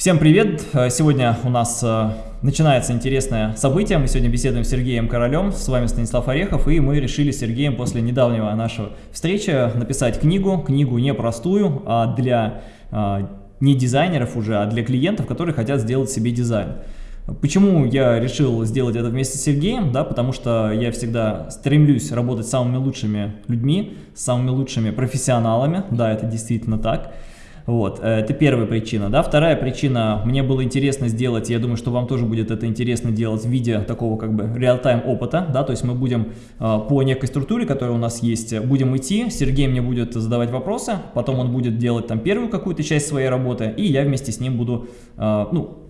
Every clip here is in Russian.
Всем привет! Сегодня у нас э, начинается интересное событие. Мы сегодня беседуем с Сергеем Королем, с вами Станислав Орехов, и мы решили с Сергеем после недавнего нашего встречи написать книгу, книгу непростую, а для э, не дизайнеров уже, а для клиентов, которые хотят сделать себе дизайн. Почему я решил сделать это вместе с Сергеем? Да, потому что я всегда стремлюсь работать с самыми лучшими людьми, с самыми лучшими профессионалами, да, это действительно так. Вот, э, это первая причина, да. Вторая причина, мне было интересно сделать, я думаю, что вам тоже будет это интересно делать в виде такого как бы реал-тайм опыта, да, то есть мы будем э, по некой структуре, которая у нас есть, будем идти, Сергей мне будет задавать вопросы, потом он будет делать там первую какую-то часть своей работы, и я вместе с ним буду, э, ну,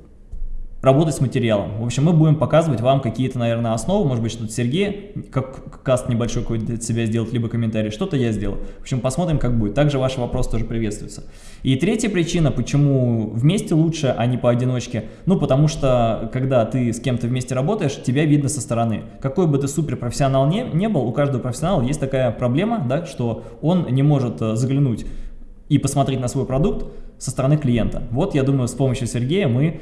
работать с материалом. В общем, мы будем показывать вам какие-то, наверное, основы, может быть, что-то Сергей, как каст небольшой какой-то от себя сделать, либо комментарий, что-то я сделал. В общем, посмотрим, как будет. Также ваши вопросы тоже приветствуются. И третья причина, почему вместе лучше, а не поодиночке, ну, потому что, когда ты с кем-то вместе работаешь, тебя видно со стороны. Какой бы ты суперпрофессионал не, не был, у каждого профессионала есть такая проблема, да, что он не может э, заглянуть и посмотреть на свой продукт со стороны клиента. Вот, я думаю, с помощью Сергея мы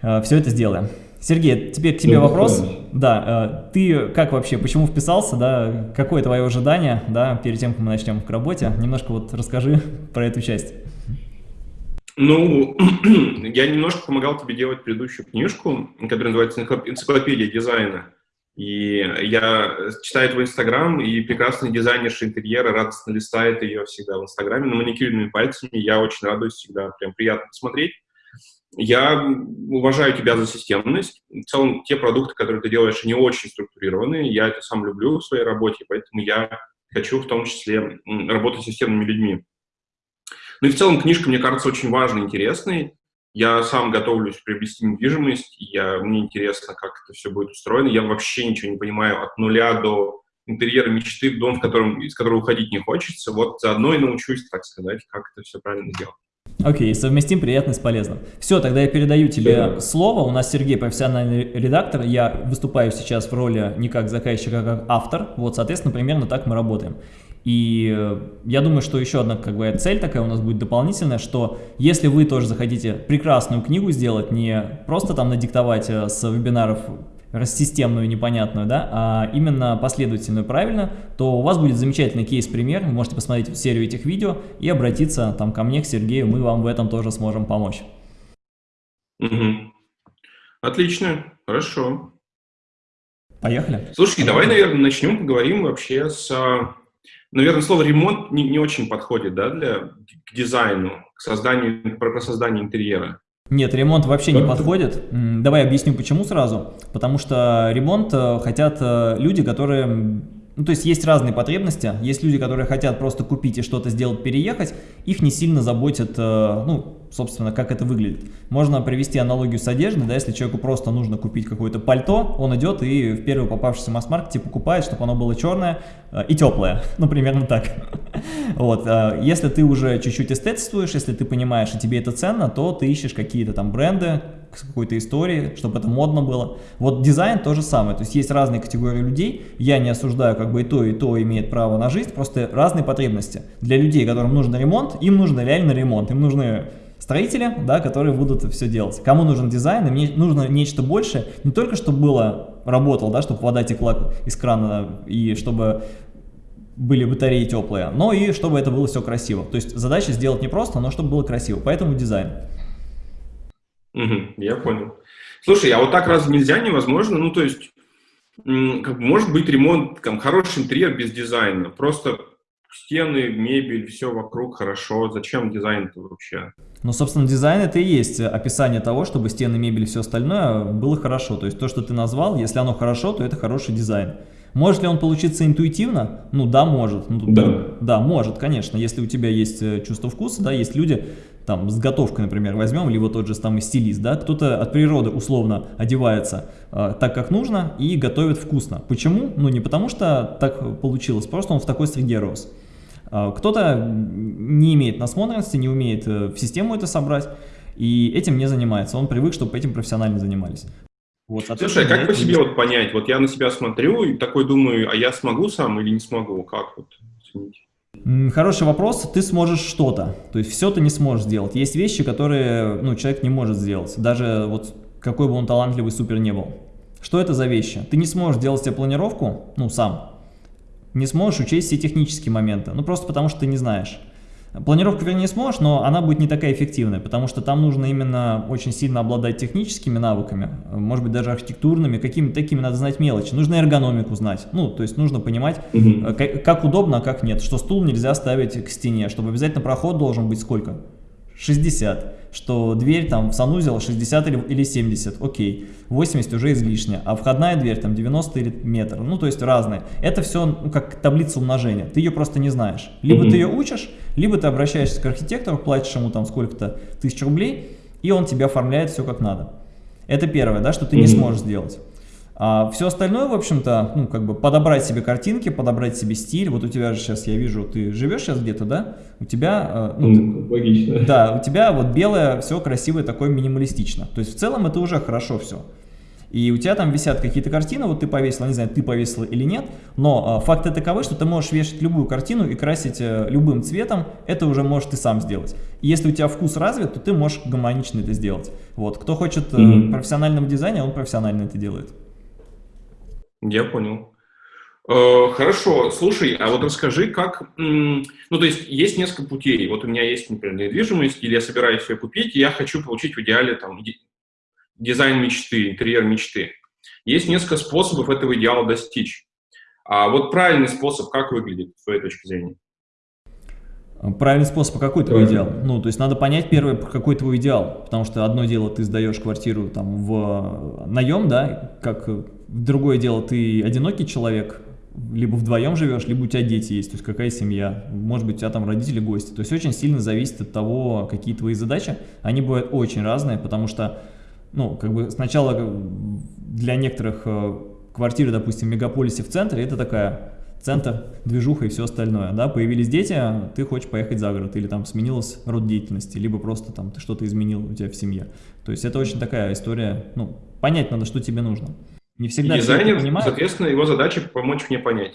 все это сделаем. Сергей, теперь к тебе ну, вопрос. Да, э, ты как вообще, почему вписался, да, какое твое ожидание, да, перед тем, как мы начнем к работе? Немножко вот расскажи про эту часть. Ну, я немножко помогал тебе делать предыдущую книжку, которая называется «Энциклопедия дизайна». И я читаю твой Инстаграм, и прекрасный дизайнерша интерьера радостно листает ее всегда в Инстаграме на маникюрными пальцами. Я очень радуюсь всегда, прям приятно посмотреть. Я уважаю тебя за системность. В целом, те продукты, которые ты делаешь, они очень структурированные. Я это сам люблю в своей работе, поэтому я хочу в том числе работать с системными людьми. Ну и в целом книжка, мне кажется, очень важной, интересной. Я сам готовлюсь приобрести недвижимость, я, мне интересно, как это все будет устроено. Я вообще ничего не понимаю от нуля до интерьера мечты, дом, в котором, из которого уходить не хочется. Вот заодно и научусь, так сказать, как это все правильно делать. Окей, okay, совместим приятное с полезным. Все, тогда я передаю тебе Все. слово. У нас Сергей профессиональный редактор. Я выступаю сейчас в роли не как заказчик, а как автор. Вот, соответственно, примерно так мы работаем. И э, я думаю, что еще одна как бы, цель такая у нас будет дополнительная, что если вы тоже захотите прекрасную книгу сделать, не просто там надиктовать э, с вебинаров рассистемную, непонятную, да, а именно последовательную, правильно, то у вас будет замечательный кейс-пример, вы можете посмотреть серию этих видео и обратиться там ко мне, к Сергею, мы вам в этом тоже сможем помочь. Угу. Отлично, хорошо. Поехали. Слушай, давай, наверное, начнем, поговорим вообще с... Наверное, слово «ремонт» не, не очень подходит, да, для, к дизайну, к созданию, про создание интерьера. Нет, ремонт вообще не подходит. Давай объясню почему сразу. Потому что ремонт э, хотят э, люди, которые... Ну, то есть есть разные потребности. Есть люди, которые хотят просто купить и что-то сделать, переехать. Их не сильно заботит, э, ну, собственно, как это выглядит. Можно привести аналогию с одеждой, да, если человеку просто нужно купить какое-то пальто, он идет и в первый попавшийся масс-маркете покупает, чтобы оно было черное э, и теплое, ну, примерно так. Вот, э, если ты уже чуть-чуть эстетствуешь, если ты понимаешь, и тебе это ценно, то ты ищешь какие-то там бренды, какой-то историей, чтобы это модно было. Вот дизайн то же самое, то есть есть разные категории людей, я не осуждаю, как бы и то, и то имеет право на жизнь, просто разные потребности. Для людей, которым нужен ремонт, им нужен реально ремонт, им нужны строители, да, которые будут все делать. Кому нужен дизайн, им нужно нечто большее, не только чтобы было, работал, да, чтобы вода текла из крана и чтобы были батареи теплые, но и чтобы это было все красиво. То есть задача сделать не просто, но чтобы было красиво, поэтому дизайн. Угу, я понял. Слушай, а вот так разве нельзя, невозможно? Ну, то есть, как, может быть ремонт, там, хороший интерьер без дизайна, просто стены, мебель, все вокруг хорошо. Зачем дизайн-то вообще? Ну, собственно, дизайн это и есть описание того, чтобы стены, мебель и все остальное было хорошо. То есть то, что ты назвал, если оно хорошо, то это хороший дизайн. Может ли он получиться интуитивно? Ну да, может. Ну, да. да, может, конечно. Если у тебя есть э, чувство вкуса, да, есть люди, там, с готовкой, например, возьмем, либо тот же самый стилист, да, кто-то от природы условно одевается э, так, как нужно и готовит вкусно. Почему? Ну, не потому что так получилось, просто он в такой среде рос. Э, кто-то не имеет насмотренности, не умеет э, в систему это собрать, и этим не занимается. Он привык, чтобы этим профессионально занимались. Вот, Слушай, а как по себе вот понять? Вот я на себя смотрю и такой думаю, а я смогу сам или не смогу? Как вот? Хороший вопрос. Ты сможешь что-то. То есть все ты не сможешь сделать. Есть вещи, которые ну, человек не может сделать. Даже вот какой бы он талантливый супер не был. Что это за вещи? Ты не сможешь делать себе планировку, ну, сам. Не сможешь учесть все технические моменты. Ну, просто потому что ты не знаешь. Планировку, вернее, сможешь, но она будет не такая эффективная, потому что там нужно именно очень сильно обладать техническими навыками, может быть, даже архитектурными, какими-то такими надо знать мелочи. Нужно эргономику знать, ну, то есть нужно понимать, угу. как, как удобно, а как нет, что стул нельзя ставить к стене, чтобы обязательно проход должен быть сколько? 60 что дверь там в санузел 60 или, или 70, окей, 80 уже излишне, а входная дверь там 90 или метр, ну то есть разные. Это все ну, как таблица умножения, ты ее просто не знаешь. Либо mm -hmm. ты ее учишь, либо ты обращаешься к архитектору, платишь ему там сколько-то тысяч рублей, и он тебе оформляет все как надо. Это первое, да, что ты mm -hmm. не сможешь сделать. А все остальное, в общем-то, ну, как бы подобрать себе картинки, подобрать себе стиль. Вот у тебя же сейчас, я вижу, ты живешь сейчас где-то, да? У тебя... Э, ну, ты, Логично. Да, у тебя вот белое, все красивое, такое минималистично. То есть в целом это уже хорошо все. И у тебя там висят какие-то картины, вот ты повесила, не знаю, ты повесила или нет, но э, факты таковы, что ты можешь вешать любую картину и красить э, любым цветом, это уже можешь ты сам сделать. И если у тебя вкус развит, то ты можешь гармонично это сделать. Вот, кто хочет э, mm -hmm. профессионального дизайна, он профессионально это делает. Я понял. Э, хорошо, слушай, а вот расскажи, как, ну, то есть есть несколько путей. Вот у меня есть, например, недвижимость, или я собираюсь ее купить, и я хочу получить в идеале там дизайн мечты, интерьер мечты. Есть несколько способов этого идеала достичь. А вот правильный способ как выглядит, с твоей точки зрения? Правильный способ, а какой твой идеал? Ну, то есть надо понять первое, какой твой идеал, потому что одно дело ты сдаешь квартиру там в наем, да, как другое дело ты одинокий человек, либо вдвоем живешь, либо у тебя дети есть, то есть какая семья, может быть у тебя там родители, гости, то есть очень сильно зависит от того, какие твои задачи, они бывают очень разные, потому что, ну, как бы сначала для некоторых э, квартиры, допустим, в мегаполисе в центре, это такая центр, движуха и все остальное, да, появились дети, ты хочешь поехать за город, или там сменилась род деятельности, либо просто там ты что-то изменил у тебя в семье. То есть это очень такая история, ну, понять надо, что тебе нужно. Не всегда и дизайнер, понимает. соответственно, его задача помочь мне понять.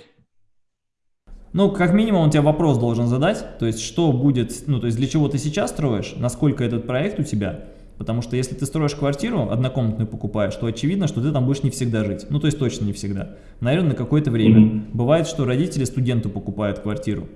Ну, как минимум, он тебе вопрос должен задать, то есть, что будет, ну, то есть, для чего ты сейчас строишь, насколько этот проект у тебя, Потому что если ты строишь квартиру, однокомнатную покупаешь, то очевидно, что ты там будешь не всегда жить. Ну, то есть точно не всегда. Наверное, на какое-то время. Mm -hmm. Бывает, что родители студенту покупают квартиру.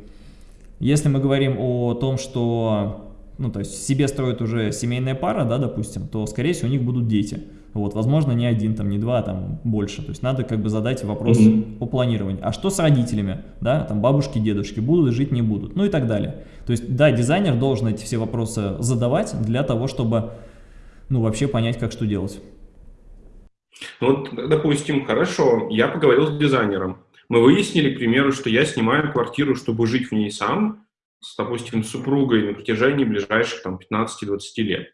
Если мы говорим о том, что ну, то есть себе строят уже семейная пара, да, допустим, то, скорее всего, у них будут дети. Вот, возможно, не один, там, не два, там, больше. То есть надо как бы задать вопрос mm -hmm. по планированию. А что с родителями, да, там, бабушки, дедушки, будут жить, не будут, ну и так далее. То есть, да, дизайнер должен эти все вопросы задавать для того, чтобы ну, вообще понять, как что делать. Ну, вот, допустим, хорошо, я поговорил с дизайнером. Мы выяснили, к примеру, что я снимаю квартиру, чтобы жить в ней сам, с, допустим, супругой на протяжении ближайших там 15-20 лет.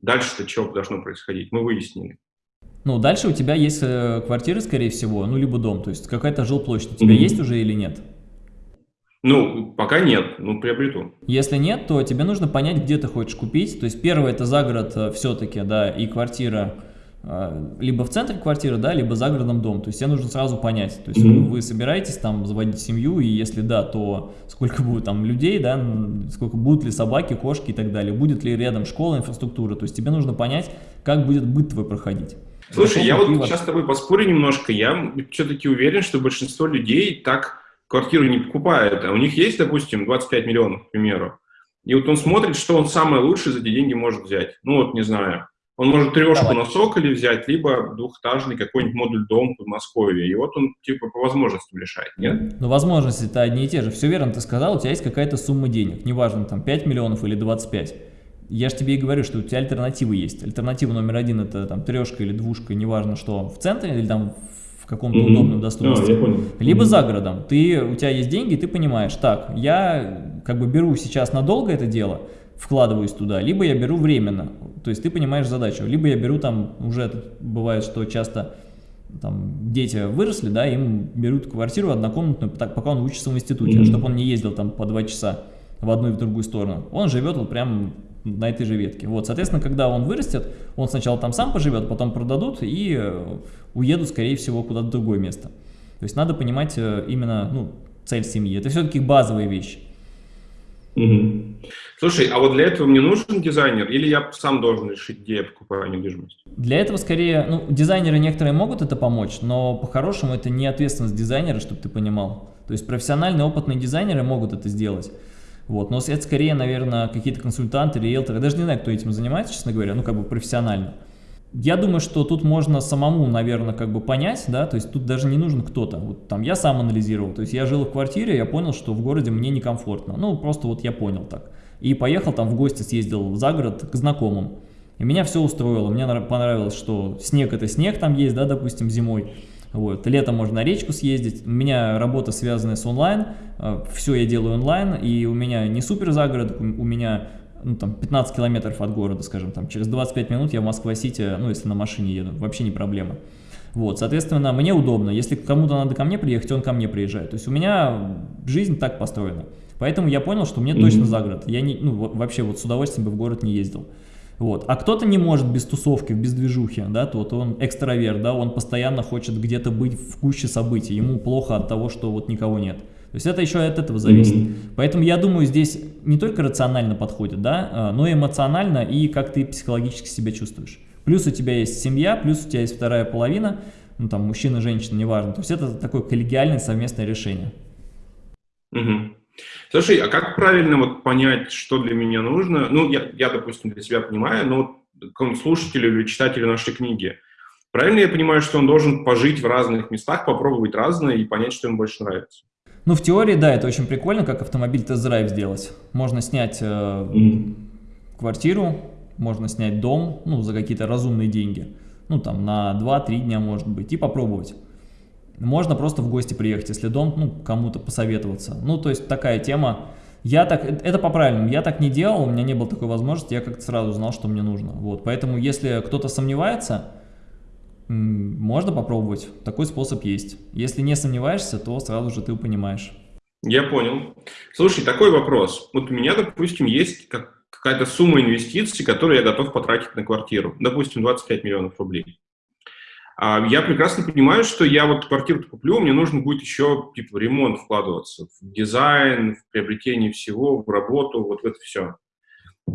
Дальше-то что должно происходить? Мы выяснили. Ну, дальше у тебя есть э, квартира, скорее всего, ну, либо дом, то есть какая-то жилплощадь у тебя mm -hmm. есть уже или нет? Ну, пока нет, ну, приобрету. Если нет, то тебе нужно понять, где ты хочешь купить. То есть первое, это за город э, все-таки, да, и квартира, либо в центре квартиры, да, либо за городом дом. То есть тебе нужно сразу понять, то есть mm -hmm. вы собираетесь там заводить семью, и если да, то сколько будет там людей, да, сколько будут ли собаки, кошки и так далее, будет ли рядом школа, инфраструктура. То есть тебе нужно понять, как будет быт твой проходить. Слушай, я вот сейчас с тобой поспорю немножко, я все-таки уверен, что большинство людей так квартиру не покупает, а у них есть, допустим, 25 миллионов, к примеру, и вот он смотрит, что он самое лучшее за эти деньги может взять. Ну вот, не знаю, он может трешку Давай. на Соколе взять, либо двухэтажный какой-нибудь модуль дом в Москве. И вот он типа по возможностям решает, нет? Ну, возможности-то одни и те же. Все верно ты сказал, у тебя есть какая-то сумма денег. Неважно, там 5 миллионов или 25. Я же тебе и говорю, что у тебя альтернативы есть. Альтернатива номер один это там трешка или двушка, неважно что, в центре или там каком-то mm -hmm. удобном доступности. Oh, Либо mm -hmm. за городом. Ты, у тебя есть деньги, ты понимаешь, так, я как бы беру сейчас надолго это дело, вкладываюсь туда, либо я беру временно. То есть ты понимаешь задачу. Либо я беру там, уже бывает, что часто там дети выросли, да, им берут квартиру однокомнатную, так, пока он учится в институте, mm -hmm. чтобы он не ездил там по два часа в одну и в другую сторону. Он живет вот прям на этой же ветке. Вот, соответственно, когда он вырастет, он сначала там сам поживет, потом продадут и э, уедут, скорее всего, куда-то в другое место. То есть надо понимать э, именно ну, цель семьи. Это все-таки базовые вещи. Угу. Слушай, а вот для этого мне нужен дизайнер или я сам должен решить, где я покупаю недвижимость? Для этого скорее, ну, дизайнеры некоторые могут это помочь, но по-хорошему это не ответственность дизайнера, чтобы ты понимал. То есть профессиональные, опытные дизайнеры могут это сделать. Вот, но это скорее, наверное, какие-то консультанты, риэлторы, даже не знаю, кто этим занимается, честно говоря, ну, как бы профессионально. Я думаю, что тут можно самому, наверное, как бы понять, да, то есть тут даже не нужен кто-то. Вот там я сам анализировал, то есть я жил в квартире, я понял, что в городе мне некомфортно. Ну, просто вот я понял так. И поехал там в гости, съездил за город к знакомым. И меня все устроило, мне понравилось, что снег это снег там есть, да, допустим, зимой. Вот. Летом можно на речку съездить. У меня работа связанная с онлайн, э, все я делаю онлайн, и у меня не супер загород, у меня ну, там, 15 километров от города, скажем, там, через 25 минут я в Москва-Сити, ну, если на машине еду, вообще не проблема. Вот, соответственно, мне удобно, если кому-то надо ко мне приехать, он ко мне приезжает. То есть у меня жизнь так построена. Поэтому я понял, что мне mm -hmm. точно за город. Я не, ну, вообще вот с удовольствием бы в город не ездил. Вот. А кто-то не может без тусовки, без движухи, да, тот он экстраверт, да, он постоянно хочет где-то быть в куче событий, ему плохо от того, что вот никого нет. То есть это еще от этого зависит. Mm -hmm. Поэтому я думаю, здесь не только рационально подходит, да, а, но и эмоционально и как ты психологически себя чувствуешь. Плюс у тебя есть семья, плюс у тебя есть вторая половина, ну там мужчина, женщина, неважно. То есть это такое коллегиальное совместное решение. Угу. Слушай, а как правильно вот понять, что для меня нужно? Ну, я, я допустим, для себя понимаю, но вот слушателю или читателю нашей книги, правильно я понимаю, что он должен пожить в разных местах, попробовать разное и понять, что ему больше нравится? Ну, в теории, да, это очень прикольно, как автомобиль тест-драйв сделать. Можно снять э, mm. квартиру, можно снять дом, ну, за какие-то разумные деньги. Ну, там, на 2-3 дня, может быть, и попробовать. Можно просто в гости приехать, если дом, ну, кому-то посоветоваться. Ну, то есть, такая тема. Я так, это по правильному, я так не делал, у меня не было такой возможности, я как-то сразу знал, что мне нужно. Вот, поэтому, если кто-то сомневается, можно попробовать, такой способ есть. Если не сомневаешься, то сразу же ты понимаешь. Я понял. Слушай, такой вопрос. Вот у меня, допустим, есть какая-то сумма инвестиций, которую я готов потратить на квартиру. Допустим, 25 миллионов рублей. А я прекрасно понимаю, что я вот квартиру куплю, мне нужно будет еще типа, в ремонт вкладываться, в дизайн, в приобретение всего, в работу, вот в это все.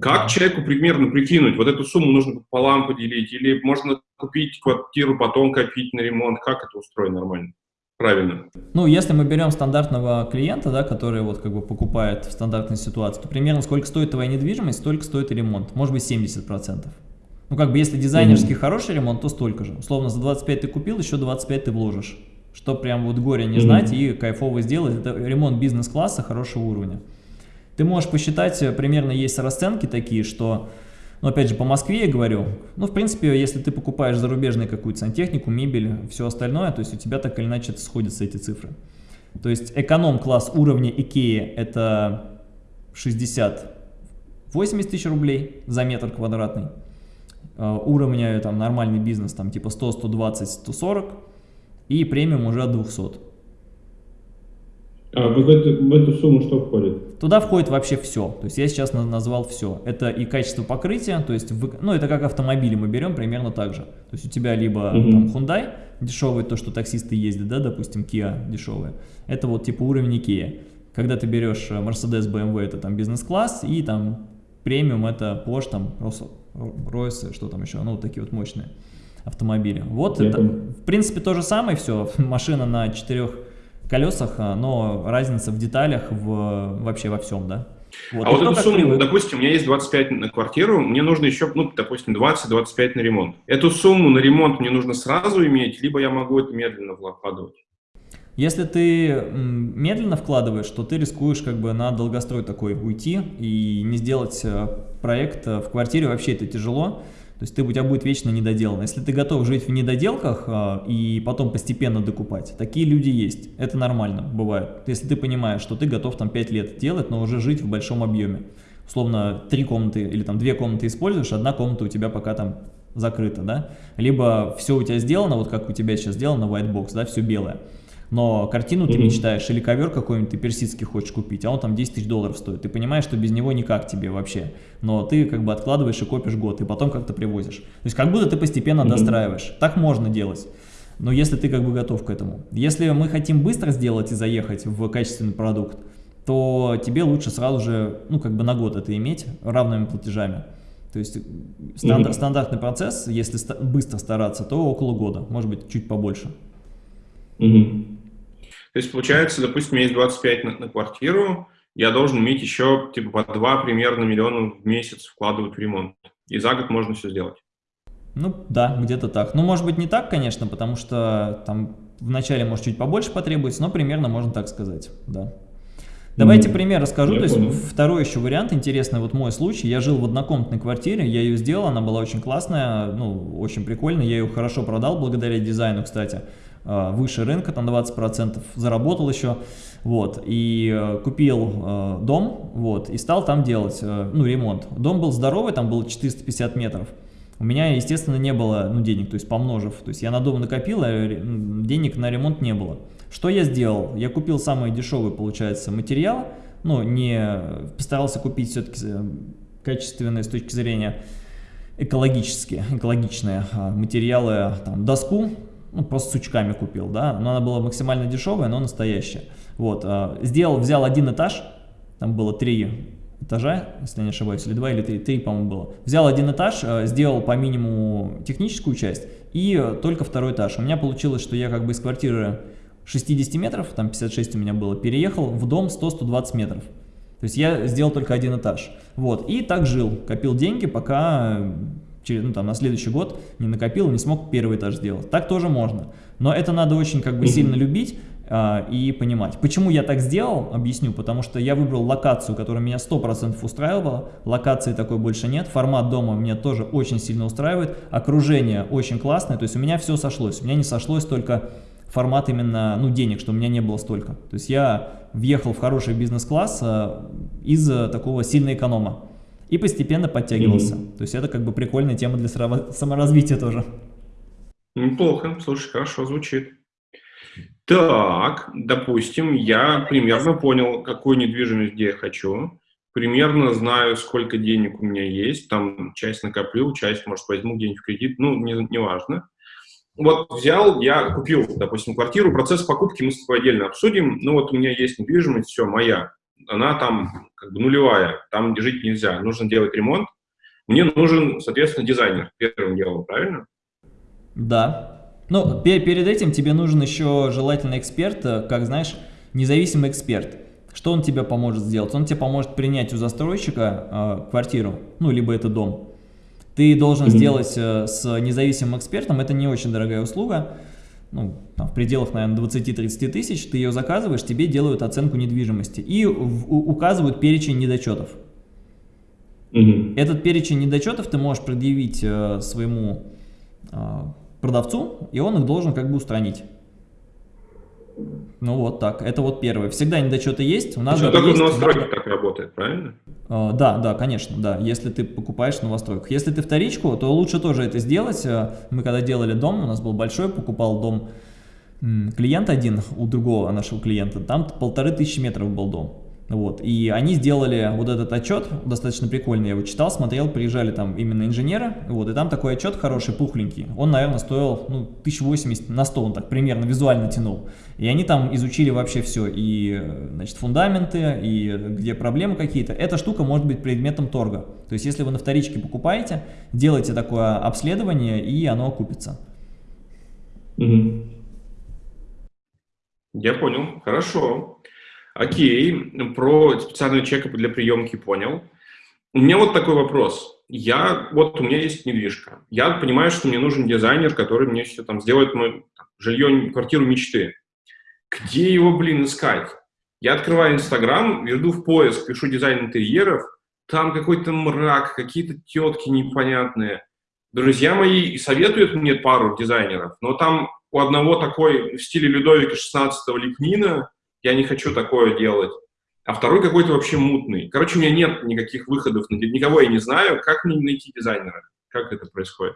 Как человеку примерно прикинуть, вот эту сумму нужно пополам поделить, или можно купить квартиру, потом копить на ремонт, как это устроено нормально? Правильно. Ну, если мы берем стандартного клиента, да, который вот как бы покупает в стандартной ситуации, то примерно сколько стоит твоя недвижимость, столько стоит и ремонт, может быть 70%. Ну, как бы, если дизайнерский mm -hmm. хороший ремонт, то столько же. Условно, за 25 ты купил, еще 25 ты вложишь. Что прям вот горе не mm -hmm. знать и кайфово сделать. Это ремонт бизнес-класса хорошего уровня. Ты можешь посчитать, э, примерно есть расценки такие, что, ну, опять же, по Москве я говорю, ну, в принципе, если ты покупаешь зарубежную какую-то сантехнику, мебель, все остальное, то есть у тебя так или иначе сходятся эти цифры. То есть эконом-класс уровня IKEA это 60-80 тысяч рублей за метр квадратный. Э, уровня там нормальный бизнес там типа 100, 120, 140 и премиум уже от 200. А в эту, в эту сумму что входит? Туда входит вообще все. То есть я сейчас назвал все. Это и качество покрытия, то есть, вы, ну это как автомобили мы берем примерно так же. То есть у тебя либо угу. там Hyundai дешевый, то, что таксисты ездят, да, допустим, Kia дешевая. Это вот типа уровень Kia. Когда ты берешь э, Mercedes, BMW, это там бизнес-класс, и там премиум это Porsche, там Rolls, что там еще, ну вот такие вот мощные автомобили. Вот это, в принципе, то же самое все. Машина на четырех колесах, а, но разница в деталях в, вообще во всем, да. Вот. А вот эту сумму, привык. допустим, у меня есть 25 на квартиру, мне нужно еще, ну, допустим, 20-25 на ремонт. Эту сумму на ремонт мне нужно сразу иметь, либо я могу это медленно вкладывать? Если ты медленно вкладываешь, то ты рискуешь как бы на долгострой такой уйти и не сделать э, проект э, в квартире, вообще это тяжело. То есть ты, у тебя будет вечно недоделано. Если ты готов жить в недоделках а, и потом постепенно докупать, такие люди есть. Это нормально, бывает. Если ты понимаешь, что ты готов там 5 лет делать, но уже жить в большом объеме. Условно, три комнаты или там две комнаты используешь, одна комната у тебя пока там закрыта, да? Либо все у тебя сделано, вот как у тебя сейчас сделано, white box, да, все белое но картину ты мечтаешь, или ковер какой-нибудь ты персидский хочешь купить, а он там 10 тысяч долларов стоит. Ты понимаешь, что без него никак тебе вообще, но ты как бы откладываешь и копишь год, и потом как-то привозишь. То есть как будто ты постепенно достраиваешь. Так можно делать. Но если ты как бы готов к этому. Если мы хотим быстро сделать и заехать в качественный продукт, то тебе лучше сразу же, ну, как бы на год это иметь равными платежами. То есть стандарт, mm -hmm. стандартный процесс, если ста быстро стараться, то около года, может быть, чуть побольше. Mm -hmm. То есть, получается, допустим, у меня есть 25 на, на квартиру, я должен иметь еще, типа, по 2 примерно миллиона в месяц вкладывать в ремонт. И за год можно все сделать. Ну, да, где-то так. Ну, может быть, не так, конечно, потому что там вначале, может, чуть побольше потребуется, но примерно можно так сказать, да. Давайте пример расскажу. То есть понял. второй еще вариант интересный, вот мой случай. Я жил в однокомнатной квартире, я ее сделал, она была очень классная, ну, очень прикольная. Я ее хорошо продал благодаря дизайну, кстати. А, выше рынка, там 20%, заработал еще, вот, и э, купил э, дом, вот, и стал там делать, э, ну, ремонт. Дом был здоровый, там было 450 метров. У меня, естественно, не было, ну, денег, то есть помножив, то есть я на дом накопил, а денег на ремонт не было. Что я сделал? Я купил самый дешевый, получается, материал, ну, не постарался купить все-таки качественные с точки зрения экологические, экологичные а, материалы, там, доску, ну, просто сучками купил, да, но она была максимально дешевая, но настоящая. Вот, а, сделал, взял один этаж, там было три этажа, если не ошибаюсь, или два, или три, три, по-моему, было. Взял один этаж, а, сделал по минимуму техническую часть и только второй этаж. У меня получилось, что я как бы из квартиры 60 метров, там 56 у меня было, переехал в дом 100-120 метров. То есть я сделал только один этаж. Вот, и так жил, копил деньги, пока через, ну, там, на следующий год не накопил, не смог первый этаж сделать. Так тоже можно. Но это надо очень как бы сильно любить а, и понимать. Почему я так сделал, объясню. Потому что я выбрал локацию, которая меня 100% устраивала. Локации такой больше нет. Формат дома меня тоже очень сильно устраивает. Окружение очень классное. То есть у меня все сошлось. У меня не сошлось только формат именно, ну, денег, что у меня не было столько. То есть я въехал в хороший бизнес-класс а, из такого сильного эконома и постепенно подтягивался. Mm -hmm. То есть это как бы прикольная тема для саморазвития тоже. Неплохо, слушай, хорошо звучит. Так, допустим, я примерно понял, какую недвижимость где я хочу, примерно знаю, сколько денег у меня есть, там часть накоплю, часть, может, возьму где-нибудь в кредит, ну, не, не важно. Вот взял, я купил, допустим, квартиру, процесс покупки мы с тобой отдельно обсудим, ну вот у меня есть недвижимость, все, моя, она там как бы нулевая, там жить нельзя, нужно делать ремонт. Мне нужен, соответственно, дизайнер первым делом, правильно? Да. Ну, перед этим тебе нужен еще желательно эксперт, э, как знаешь, независимый эксперт. Что он тебе поможет сделать? Он тебе поможет принять у застройщика э, квартиру, ну, либо это дом. Ты должен mm -hmm. сделать э, с независимым экспертом, это не очень дорогая услуга, ну, там, в пределах, наверное, 20-30 тысяч, ты ее заказываешь, тебе делают оценку недвижимости и в, у, указывают перечень недочетов. Угу. Этот перечень недочетов ты можешь предъявить э, своему э, продавцу, и он их должен как бы устранить. Ну вот так, это вот первое. Всегда недочеты есть. У нас Что, только есть, в новостройках так работает, правильно? Uh, да, да, конечно, да. Если ты покупаешь в новостройках. Если ты вторичку, то лучше тоже это сделать. Э, мы когда делали дом, у нас был большой, покупал дом клиент один у другого нашего клиента, там полторы тысячи метров был дом. Вот, и они сделали вот этот отчет, достаточно прикольный, я его читал, смотрел, приезжали там именно инженеры, вот, и там такой отчет хороший, пухленький, он, наверное, стоил, ну, 1080 на 100, он так примерно визуально тянул. И они там изучили вообще все, и, значит, фундаменты, и где проблемы какие-то. Эта штука может быть предметом торга. То есть, если вы на вторичке покупаете, делайте такое обследование, и оно окупится. Угу. Я понял, хорошо. Окей, про специальный чек для приемки понял. У меня вот такой вопрос. Я, вот у меня есть недвижка. Я понимаю, что мне нужен дизайнер, который мне все там сделает мое жилье, квартиру мечты. Где его, блин, искать? Я открываю Инстаграм, веду в поиск, пишу дизайн интерьеров, там какой-то мрак, какие-то тетки непонятные. Друзья мои советуют мне пару дизайнеров, но там у одного такой в стиле Людовика 16-го лепнина, я не хочу такое делать. А второй какой-то вообще мутный. Короче, у меня нет никаких выходов, никого я не знаю. Как мне найти дизайнера? Как это происходит?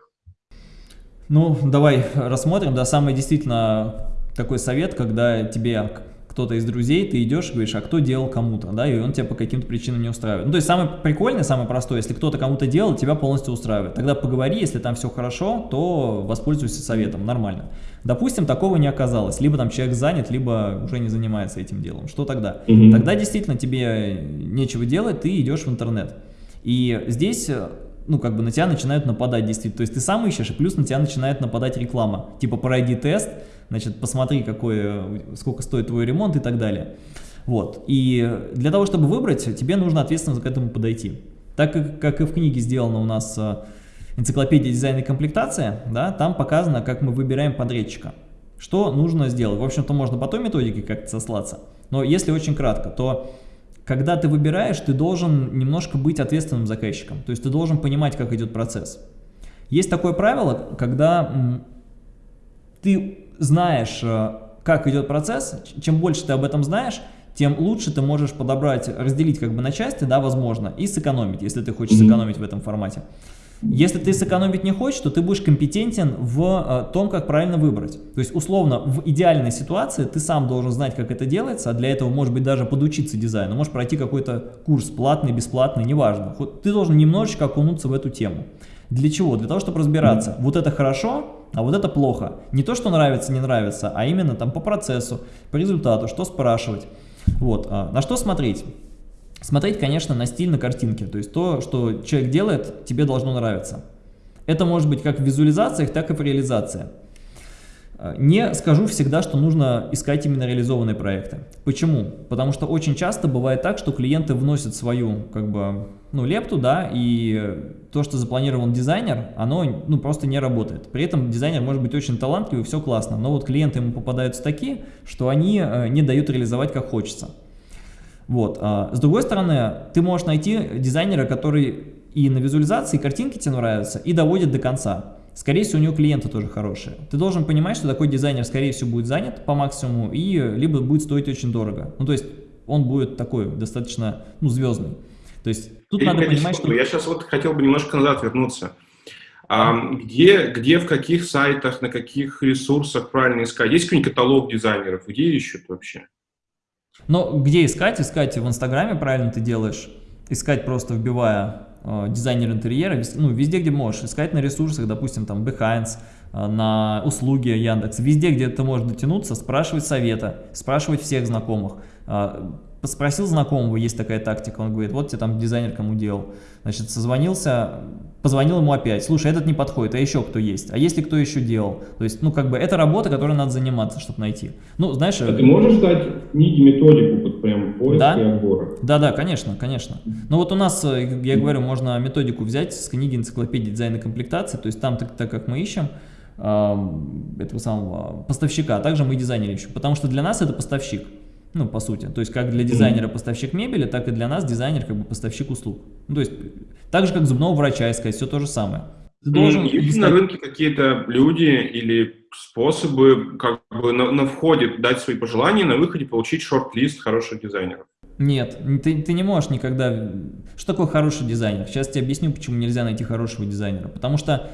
Ну, давай рассмотрим. Да, самый действительно такой совет, когда тебе кто-то из друзей, ты идешь и говоришь, а кто делал кому-то, да, и он тебя по каким-то причинам не устраивает. Ну, то есть самое прикольное, самое простое, если кто-то кому-то делал, тебя полностью устраивает. Тогда поговори, если там все хорошо, то воспользуйся советом, нормально. Допустим, такого не оказалось, либо там человек занят, либо уже не занимается этим делом. Что тогда? Угу. Тогда действительно тебе нечего делать, ты идешь в интернет. И здесь ну, как бы на тебя начинают нападать действительно. То есть ты сам ищешь, и плюс на тебя начинает нападать реклама. Типа пройди тест, значит, посмотри, какой, сколько стоит твой ремонт и так далее. Вот. И для того, чтобы выбрать, тебе нужно ответственно к этому подойти. Так как, как и в книге сделано у нас э, энциклопедия дизайна и комплектация, да, там показано, как мы выбираем подрядчика. Что нужно сделать? В общем-то, можно по той методике как-то сослаться. Но если очень кратко, то когда ты выбираешь, ты должен немножко быть ответственным заказчиком. То есть ты должен понимать, как идет процесс. Есть такое правило, когда ты знаешь, э, как идет процесс, чем больше ты об этом знаешь, тем лучше ты можешь подобрать, разделить как бы на части, да, возможно, и сэкономить, если ты хочешь сэкономить в этом формате. Если ты сэкономить не хочешь, то ты будешь компетентен в э, том, как правильно выбрать. То есть, условно, в идеальной ситуации ты сам должен знать, как это делается, а для этого, может быть, даже подучиться дизайну, можешь пройти какой-то курс, платный, бесплатный, неважно. Ты должен немножечко окунуться в эту тему. Для чего? Для того, чтобы разбираться, вот это хорошо, а вот это плохо. Не то, что нравится, не нравится, а именно там по процессу, по результату, что спрашивать. Вот. А на что смотреть? Смотреть, конечно, на стиль на картинке, то есть то, что человек делает, тебе должно нравиться. Это может быть как в визуализациях, так и в реализации. Э, не скажу всегда, что нужно искать именно реализованные проекты. Почему? Потому что очень часто бывает так, что клиенты вносят свою как бы, ну, лепту, да, и то, что запланирован дизайнер, оно ну, просто не работает. При этом дизайнер может быть очень талантливый, все классно, но вот клиенты ему попадаются такие, что они э, не дают реализовать как хочется. Вот. А с другой стороны, ты можешь найти дизайнера, который и на визуализации, и картинки тебе нравятся, и доводит до конца. Скорее всего, у него клиенты тоже хорошие. Ты должен понимать, что такой дизайнер, скорее всего, будет занят по максимуму, и либо будет стоить очень дорого. Ну, то есть, он будет такой, достаточно, ну, звездный. То есть, тут надо понимать, что... Я сейчас вот хотел бы немножко назад вернуться. А, где, где, в каких сайтах, на каких ресурсах правильно искать? Есть какой-нибудь каталог дизайнеров? Где ищут вообще? Но где искать? Искать в Инстаграме, правильно ты делаешь. Искать просто вбивая э, дизайнер интерьера, ну, везде, где можешь. Искать на ресурсах, допустим, там Behance, э, на услуги Яндекс. Везде, где ты можешь дотянуться, спрашивать совета, спрашивать всех знакомых. Э, спросил знакомого, есть такая тактика, он говорит, вот тебе там дизайнер кому делал. Значит, созвонился, позвонил ему опять, слушай, этот не подходит, а еще кто есть? А если кто еще делал? То есть, ну, как бы, это работа, которой надо заниматься, чтобы найти. Ну, знаешь... А ты можешь дать в книге методику под прям поиска да? и отбора? Да, да, конечно, конечно. Ну, вот у нас, э, я говорю, можно методику взять с книги энциклопедии дизайна комплектации, то есть там, так, так как мы ищем, этого самого поставщика, а также мы дизайнеры ищем, потому что для нас это поставщик ну, по сути. То есть, как для дизайнера поставщик мебели, так и для нас дизайнер как бы поставщик услуг. Ну, то есть, так же, как зубного врача искать, все то же самое. Ты должен Есть искать... на рынке какие-то люди или способы как бы на, на входе дать свои пожелания, на выходе получить шорт-лист хороших дизайнеров? Нет, ты, ты не можешь никогда... Что такое хороший дизайнер? Сейчас тебе объясню, почему нельзя найти хорошего дизайнера. Потому что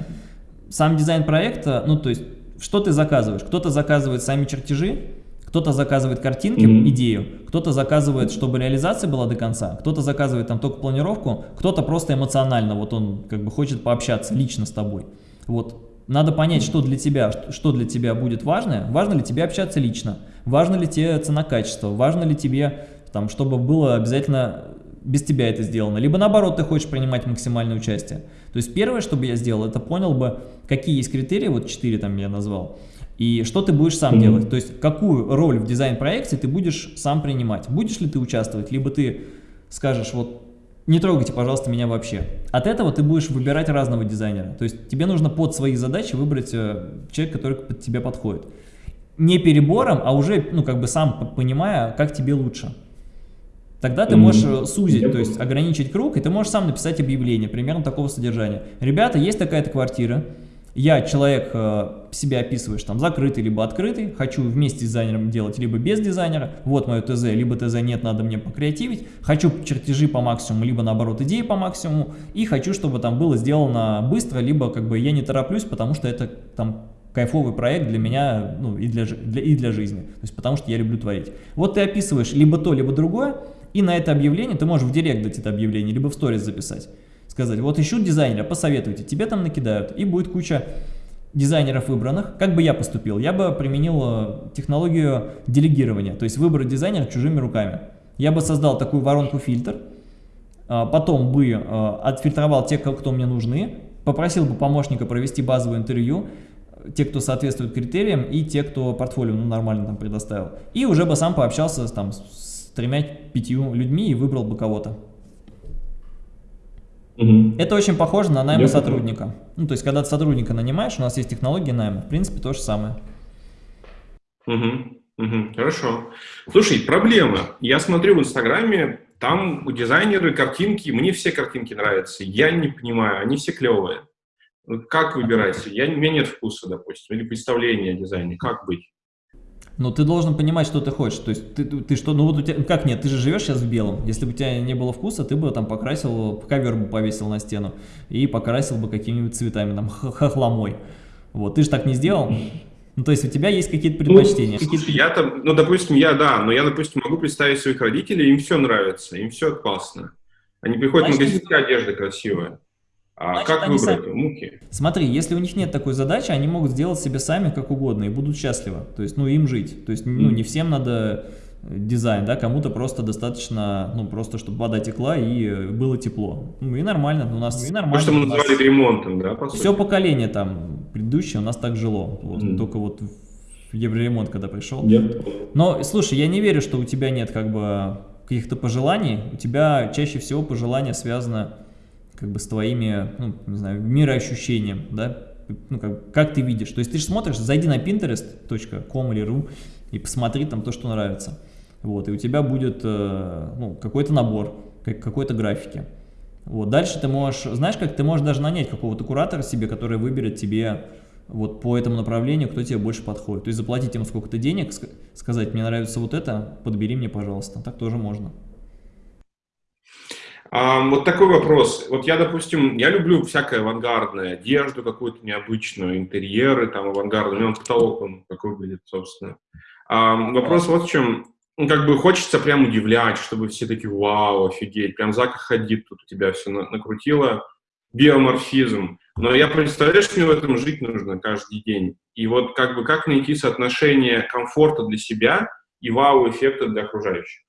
сам дизайн проекта, ну, то есть, что ты заказываешь? Кто-то заказывает сами чертежи, кто-то заказывает картинки, mm -hmm. идею, кто-то заказывает, чтобы реализация была до конца, кто-то заказывает там только планировку, кто-то просто эмоционально, вот он как бы хочет пообщаться лично с тобой. Вот надо понять, что для тебя, что для тебя будет важно. Важно ли тебе общаться лично? Важно ли тебе цена-качество? Важно ли тебе, там, чтобы было обязательно без тебя это сделано? Либо наоборот, ты хочешь принимать максимальное участие. То есть первое, что бы я сделал, это понял бы, какие есть критерии, вот четыре там я назвал, и что ты будешь сам mm -hmm. делать? То есть какую роль в дизайн-проекте ты будешь сам принимать? Будешь ли ты участвовать, либо ты скажешь, вот не трогайте, пожалуйста, меня вообще. От этого ты будешь выбирать разного дизайнера. То есть тебе нужно под свои задачи выбрать э, человека, который под тебя подходит. Не перебором, а уже, ну, как бы сам понимая, как тебе лучше. Тогда ты можешь э, сузить, то есть ограничить круг, и ты можешь сам написать объявление, примерно такого содержания. Ребята, есть такая-то квартира, я человек, э, себя описываешь там закрытый, либо открытый, хочу вместе с дизайнером делать, либо без дизайнера, вот мое ТЗ, либо ТЗ нет, надо мне покреативить, хочу чертежи по максимуму, либо наоборот идеи по максимуму, и хочу, чтобы там было сделано быстро, либо как бы я не тороплюсь, потому что это там кайфовый проект для меня ну, и, для, для, и для жизни, то есть потому что я люблю творить. Вот ты описываешь либо то, либо другое, и на это объявление ты можешь в директ дать это объявление, либо в сторис записать. Сказать, вот ищут дизайнера, посоветуйте, тебе там накидают, и будет куча дизайнеров выбранных. Как бы я поступил? Я бы применил э, технологию делегирования, то есть выбрать дизайнера чужими руками. Я бы создал такую воронку-фильтр, а, потом бы э, отфильтровал тех, кто мне нужны, попросил бы помощника провести базовое интервью, те, кто соответствует критериям, и те, кто портфолио ну, нормально там предоставил. И уже бы сам пообщался там, с тремя-пятью людьми и выбрал бы кого-то. Угу. Это очень похоже на найм сотрудника. Ну, то есть, когда ты сотрудника нанимаешь, у нас есть технология найма, в принципе, то же самое. Угу. Угу. Хорошо. Слушай, проблема. Я смотрю в Инстаграме, там дизайнеры, картинки, мне все картинки нравятся. Я не понимаю, они все клевые. Как выбирать? Я, у меня нет вкуса, допустим, или представления о дизайне. Как быть? Но ты должен понимать, что ты хочешь. То есть ты, ты, что, ну вот у тебя, как нет, ты же живешь сейчас в белом. Если бы у тебя не было вкуса, ты бы там покрасил, ковер бы повесил на стену и покрасил бы какими-нибудь цветами, там, хохломой. Вот, ты же так не сделал. Ну, то есть у тебя есть какие-то предпочтения? Ну, слушай, я там, ну, допустим, я, да, но я, допустим, могу представить своих родителей, им все нравится, им все классно. Они приходят в магазин, вся одежда красивая. А Значит, как выбрать сами... муки? Смотри, если у них нет такой задачи, они могут сделать себе сами как угодно и будут счастливы. То есть, ну, им жить. То есть, ну, не всем надо э, дизайн, да, кому-то просто достаточно, ну, просто чтобы вода текла и э, было тепло. Ну, и нормально, у нас и нормально. То, что мы называли нас... ремонтом, да, по сути? Все поколение там предыдущее у нас так жило. Вот, mm. Только вот в Евроремонт, когда пришел. Yep. Но, слушай, я не верю, что у тебя нет как бы каких-то пожеланий. У тебя чаще всего пожелания связаны как бы с твоими, ну, не знаю, мироощущением, да, ну, как, как ты видишь. То есть ты же смотришь, зайди на pinterest.com или ru и посмотри там то, что нравится. Вот, и у тебя будет э, ну, какой-то набор, какой-то графики. Вот, дальше ты можешь, знаешь, как ты можешь даже нанять какого-то куратора себе, который выберет тебе вот по этому направлению, кто тебе больше подходит. То есть заплатить ему сколько-то денег, сказать, мне нравится вот это, подбери мне, пожалуйста. Так тоже можно. Вот такой вопрос. Вот я, допустим, я люблю всякое авангардное, одежду какую-то необычную, интерьеры там авангардные. У меня каталог, он как выглядит, собственно. Вопрос вот в чем. Ну, как бы хочется прям удивлять, чтобы все такие, вау, офигеть, прям Зака ходит, тут у тебя все накрутило. Биоморфизм. Но я представляю, что мне в этом жить нужно каждый день. И вот как бы как найти соотношение комфорта для себя и вау-эффекта для окружающих?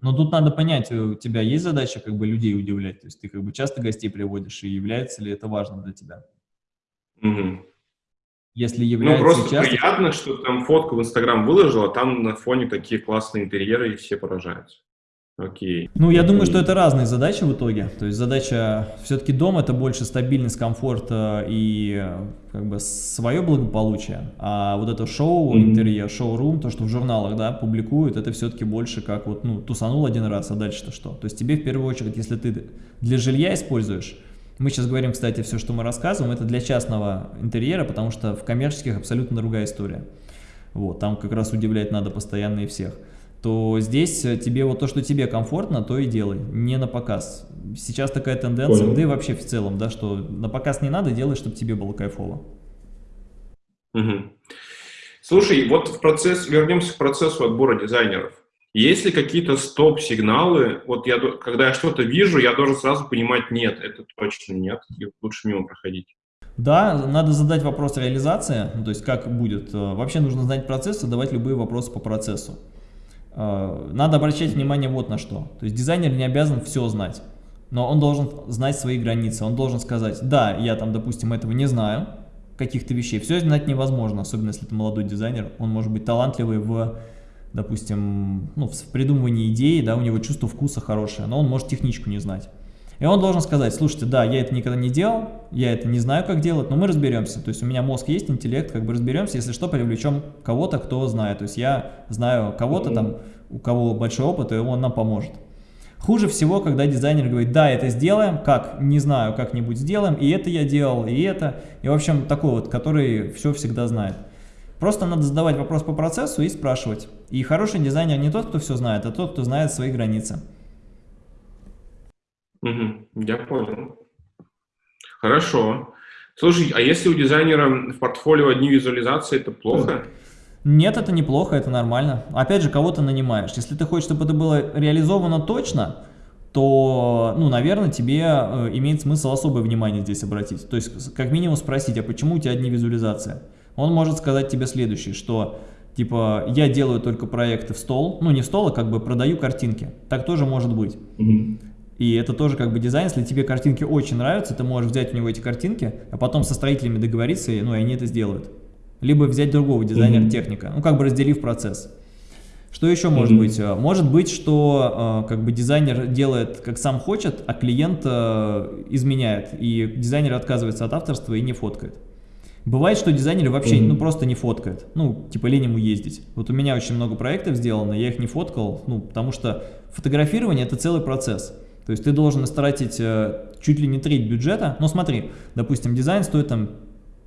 Но тут надо понять, у тебя есть задача как бы людей удивлять, то есть ты как бы часто гостей приводишь, и является ли это важно для тебя? Угу. Если ну, является Ну, просто часто... приятно, что там фотку в Инстаграм выложил, а там на фоне такие классные интерьеры, и все поражаются. Окей. Ну, я думаю, что это разные задачи в итоге. То есть задача все-таки дом – это больше стабильность, комфорт и как бы свое благополучие. А вот это шоу, интерьер, шоу-рум, то, что в журналах да, публикуют, это все-таки больше как вот, ну, тусанул один раз, а дальше-то что? То есть тебе в первую очередь, если ты для жилья используешь, мы сейчас говорим, кстати, все, что мы рассказываем, это для частного интерьера, потому что в коммерческих абсолютно другая история. Вот, там как раз удивлять надо постоянно и всех то здесь э, тебе вот то, что тебе комфортно, то и делай, не на показ. Сейчас такая тенденция, Понял. да и вообще в целом, да, что на показ не надо, делай, чтобы тебе было кайфово. Угу. Слушай, вот в процесс, вернемся к процессу отбора дизайнеров. Есть ли какие-то стоп-сигналы? Вот я, когда я что-то вижу, я должен сразу понимать, нет, это точно нет, и лучше мимо проходить. Да, надо задать вопрос реализации, ну, то есть как будет. Э, вообще нужно знать процесс, задавать любые вопросы по процессу. Э, надо обращать внимание вот на что. То есть дизайнер не обязан все знать, но он должен знать свои границы. Он должен сказать, да, я там, допустим, этого не знаю, каких-то вещей. Все знать невозможно, особенно если это молодой дизайнер. Он может быть талантливый в, допустим, ну, в придумывании идеи, да, у него чувство вкуса хорошее, но он может техничку не знать. И он должен сказать, слушайте, да, я это никогда не делал, я это не знаю, как делать, но мы разберемся. То есть у меня мозг есть, интеллект, как бы разберемся, если что, привлечем кого-то, кто знает. То есть я знаю кого-то там, у кого большой опыт, и он нам поможет. Хуже всего, когда дизайнер говорит, да, это сделаем, как, не знаю, как-нибудь сделаем, и это я делал, и это. И, в общем, такой вот, который все всегда знает. Просто надо задавать вопрос по процессу и спрашивать. И хороший дизайнер не тот, кто все знает, а тот, кто знает свои границы. Угу, я понял. Хорошо. Слушай, а если у дизайнера в портфолио одни визуализации, это плохо? Нет, это неплохо, это нормально. Опять же, кого то нанимаешь. Если ты хочешь, чтобы это было реализовано точно, то, ну, наверное, тебе э, имеет смысл особое внимание здесь обратить. То есть, как минимум спросить, а почему у тебя одни визуализации? Он может сказать тебе следующее, что, типа, я делаю только проекты в стол, ну, не в стол, а как бы продаю картинки. Так тоже может быть. Mm -hmm. И это тоже как бы дизайн, если тебе картинки очень нравятся, ты можешь взять у него эти картинки, а потом со строителями договориться, и, ну, и они это сделают. Либо взять другого дизайнера-техника, ну, как бы разделив процесс. Что еще может mm -hmm. быть? Может быть, что э, как бы дизайнер делает как сам хочет, а клиент э, изменяет, и дизайнер отказывается от авторства и не фоткает. Бывает, что дизайнеры вообще mm -hmm. ну, просто не фоткают, ну, типа лень ему ездить. Вот у меня очень много проектов сделано, я их не фоткал, ну, потому что фотографирование – это целый процесс. То есть ты должен истратить э, чуть ли не треть бюджета. Но смотри, допустим, дизайн стоит там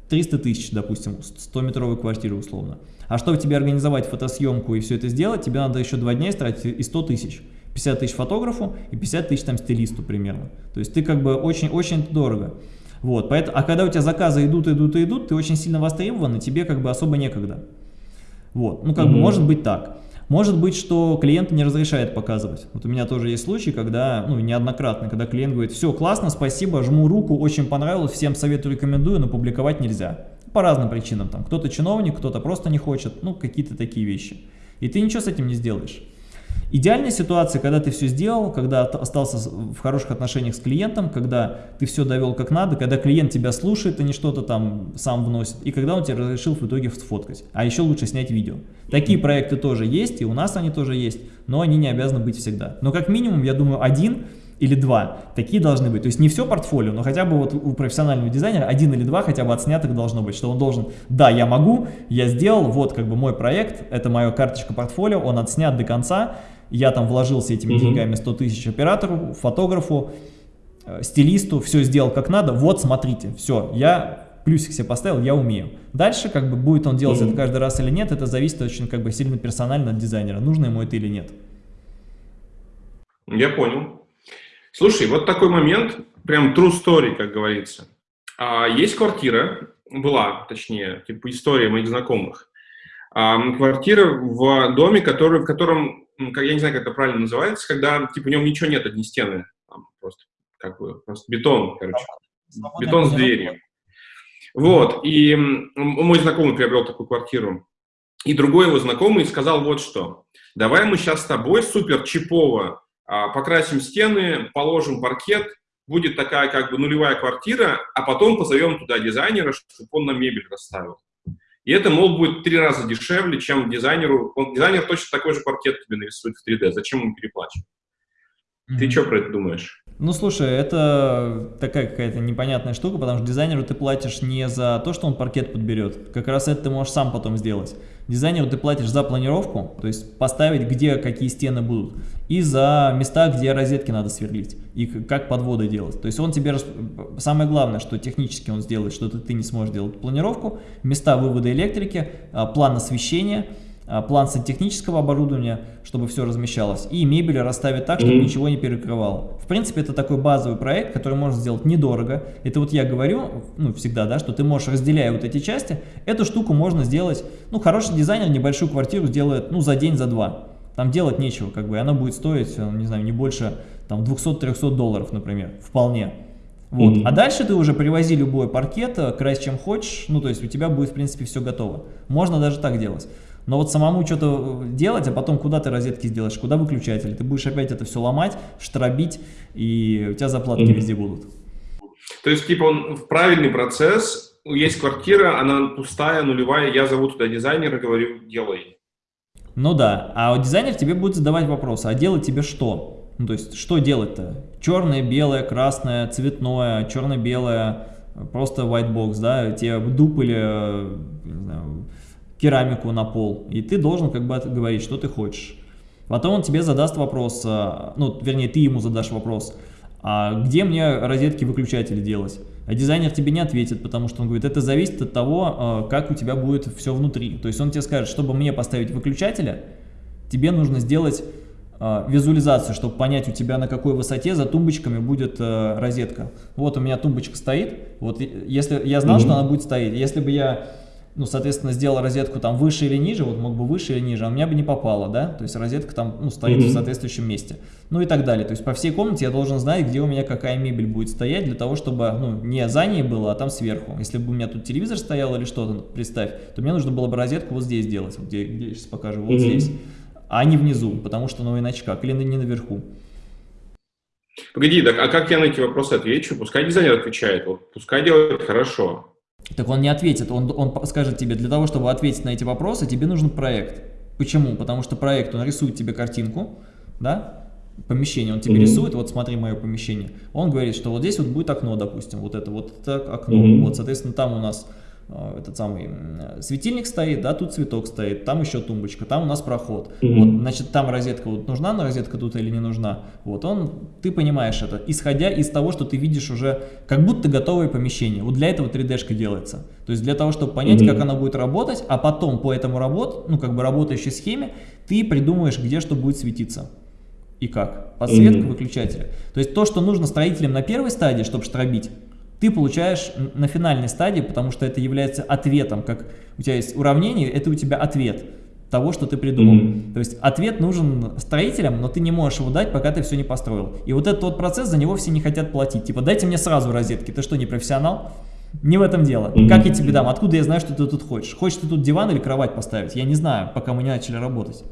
300 тысяч, допустим, 100-метровой квартиры условно. А чтобы тебе организовать фотосъемку и все это сделать, тебе надо еще два дня истратить и 100 тысяч. 50 тысяч фотографу и 50 тысяч там стилисту примерно. То есть ты как бы очень-очень дорого. Вот, поэтому, а когда у тебя заказы идут, идут и идут, ты очень сильно востребован, и тебе как бы особо некогда. Вот, ну как mm -hmm. бы может быть так. Может быть, что клиент не разрешает показывать. Вот у меня тоже есть случаи, когда, ну, неоднократно, когда клиент говорит, все, классно, спасибо, жму руку, очень понравилось, всем советую, рекомендую, но публиковать нельзя. По разным причинам, там, кто-то чиновник, кто-то просто не хочет, ну, какие-то такие вещи. И ты ничего с этим не сделаешь. Идеальная ситуация, когда ты все сделал, когда остался в хороших отношениях с клиентом, когда ты все довел как надо, когда клиент тебя слушает, а не что-то там сам вносит, и когда он тебе разрешил в итоге сфоткать. А еще лучше снять видео. Такие проекты тоже есть, и у нас они тоже есть, но они не обязаны быть всегда. Но как минимум, я думаю, один или два такие должны быть. То есть не все портфолио, но хотя бы вот у профессионального дизайнера один или два хотя бы отснятых должно быть, что он должен, да, я могу, я сделал, вот как бы мой проект, это моя карточка портфолио, он отснят до конца, я там вложился этими mm -hmm. деньгами 100 тысяч оператору, фотографу, э, стилисту, все сделал как надо, вот смотрите, все, я плюсик себе поставил, я умею. Дальше как бы будет он делать mm -hmm. это каждый раз или нет, это зависит очень как бы сильно персонально от дизайнера, нужно ему это или нет. Я понял. Слушай, вот такой момент, прям true story, как говорится. А, есть квартира, была, точнее, типа история моих знакомых. Квартира в доме, который, в котором я не знаю, как это правильно называется, когда, типа, в нем ничего нет, одни стены, там, просто, как бы, просто бетон, короче, Свободная бетон с дверью. Вот, и мой знакомый приобрел такую квартиру, и другой его знакомый сказал вот что, давай мы сейчас с тобой супер чипово а, покрасим стены, положим паркет, будет такая как бы нулевая квартира, а потом позовем туда дизайнера, чтобы он нам мебель расставил. И это, мол, будет три раза дешевле, чем дизайнеру. Он, дизайнер точно такой же паркет тебе нарисует в 3D. Зачем ему переплачивать? Mm -hmm. Ты что про это думаешь? Ну, слушай, это такая какая-то непонятная штука, потому что дизайнеру ты платишь не за то, что он паркет подберет. Как раз это ты можешь сам потом сделать. Дизайнеру ты платишь за планировку, то есть поставить, где какие стены будут, и за места, где розетки надо сверлить, и как подводы делать. То есть он тебе, самое главное, что технически он сделает, что ты не сможешь делать планировку, места вывода электрики, а, план освещения – план сантехнического оборудования, чтобы все размещалось, и мебель расставить так, чтобы ничего не перекрывало. В принципе, это такой базовый проект, который можно сделать недорого. Это вот я говорю, ну, всегда, да, что ты можешь, разделяя вот эти части, эту штуку можно сделать, ну, хороший дизайнер небольшую квартиру сделает, ну, за день, за два. Там делать нечего, как бы, она будет стоить, э, не знаю, не больше, там, 200-300 долларов, например, вполне. Вот. Mm -hmm. А дальше ты уже привози любой паркет, э, крась чем хочешь, ну, то есть у тебя будет, в принципе, все готово. Можно даже так делать. Но вот самому что-то делать, а потом куда ты розетки сделаешь, куда выключатель, ты будешь опять это все ломать, штробить, и у тебя заплатки mm -hmm. везде будут. То есть, типа, он в правильный процесс, есть квартира, она пустая, нулевая, я зову туда дизайнера, говорю, делай. Ну да, а дизайнер тебе будет задавать вопросы, а делать тебе что? Ну, то есть, что делать-то? Черное, белое, красное, цветное, черно-белое, просто white box, да, тебе дуб или, не знаю, керамику на пол, и ты должен как бы говорить, что ты хочешь. Потом он тебе задаст вопрос, а, ну, вернее, ты ему задашь вопрос, а где мне розетки-выключатели делать? А дизайнер тебе не ответит, потому что он говорит, это зависит от того, а, как у тебя будет все внутри. То есть он тебе скажет, чтобы мне поставить выключателя, тебе нужно сделать э, визуализацию, чтобы понять у тебя на какой высоте за тумбочками будет розетка. Вот у меня тумбочка стоит, вот если я знал, mm -hmm. что она будет стоять, если бы я ну, соответственно, сделал розетку там выше или ниже, вот мог бы выше или ниже, а у меня бы не попало, да, то есть розетка там, ну, стоит mm -hmm. в соответствующем месте, ну и так далее, то есть по всей комнате я должен знать, где у меня какая мебель будет стоять, для того, чтобы, ну, не за ней было, а там сверху, если бы у меня тут телевизор стоял или что-то, представь, то мне нужно было бы розетку вот здесь делать, вот где, где я сейчас покажу, вот mm -hmm. здесь, а не внизу, потому что, ну, иначе как, или не наверху. Погоди, так а как я на эти вопросы отвечу? Пускай дизайнер отвечает, вот, пускай делает хорошо. Так он не ответит, он, он скажет тебе, для того, чтобы ответить на эти вопросы, тебе нужен проект. Почему? Потому что проект, он рисует тебе картинку, да, помещение, он тебе mm -hmm. рисует, вот смотри мое помещение, он говорит, что вот здесь вот будет окно, допустим, вот это вот это окно, mm -hmm. вот, соответственно, там у нас этот самый светильник стоит, да, тут цветок стоит, там еще тумбочка, там у нас проход. Mm -hmm. Вот, значит, там розетка вот нужна, но розетка тут или не нужна. Вот он, ты понимаешь это, исходя из того, что ты видишь уже как будто готовое помещение. Вот для этого 3D-шка делается. То есть для того, чтобы понять, mm -hmm. как она будет работать, а потом по этому работ, ну как бы работающей схеме, ты придумаешь, где что будет светиться. И как? Подсветка mm -hmm. выключателя. То есть то, что нужно строителям на первой стадии, чтобы штробить, ты получаешь на финальной стадии, потому что это является ответом, как у тебя есть уравнение, это у тебя ответ того, что ты придумал. Mm -hmm. То есть ответ нужен строителям, но ты не можешь его дать, пока ты все не построил. И вот этот вот процесс, за него все не хотят платить. Типа, дайте мне сразу розетки, ты что, не профессионал? Не в этом дело. Mm -hmm. Как я тебе дам? Откуда я знаю, что ты тут хочешь? Хочешь ты тут диван или кровать поставить? Я не знаю, пока мы не начали работать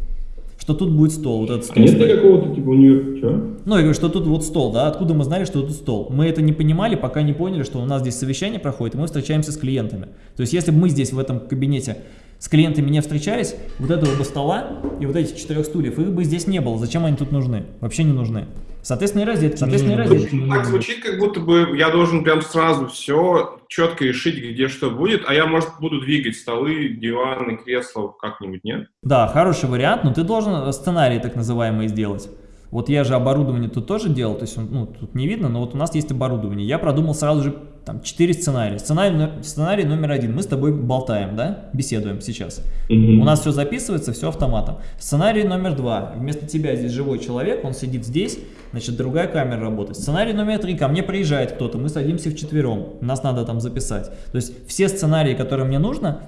что тут будет стол, вот этот стол. Нет какого-то типа университета? Что? Ну, я говорю, что тут вот стол, да, откуда мы знали, что тут стол? Мы это не понимали, пока не поняли, что у нас здесь совещание проходит, и мы встречаемся с клиентами. То есть, если бы мы здесь в этом кабинете с клиентами не встречались, вот этого бы стола и вот этих четырех стульев, их бы здесь не было. Зачем они тут нужны? Вообще не нужны. Соответственно, и розетки. Соответственно, и розетки. Так звучит, как будто бы я должен прям сразу все четко решить, где что будет, а я, может, буду двигать столы, диваны, кресла как-нибудь, нет? Да, хороший вариант, но ты должен сценарий так называемый сделать. Вот я же оборудование тут тоже делал, то есть, ну, тут не видно, но вот у нас есть оборудование. Я продумал сразу же там 4 сценария. Сценарий, сценарий номер один. Мы с тобой болтаем, да, беседуем сейчас. -hmm. У нас все записывается, все автоматом. Сценарий номер два. Вместо тебя здесь живой человек, он сидит здесь, значит, другая камера работает. Сценарий номер три. Ко мне приезжает кто-то, мы садимся вчетвером, нас надо там записать. То есть все сценарии, которые мне нужно,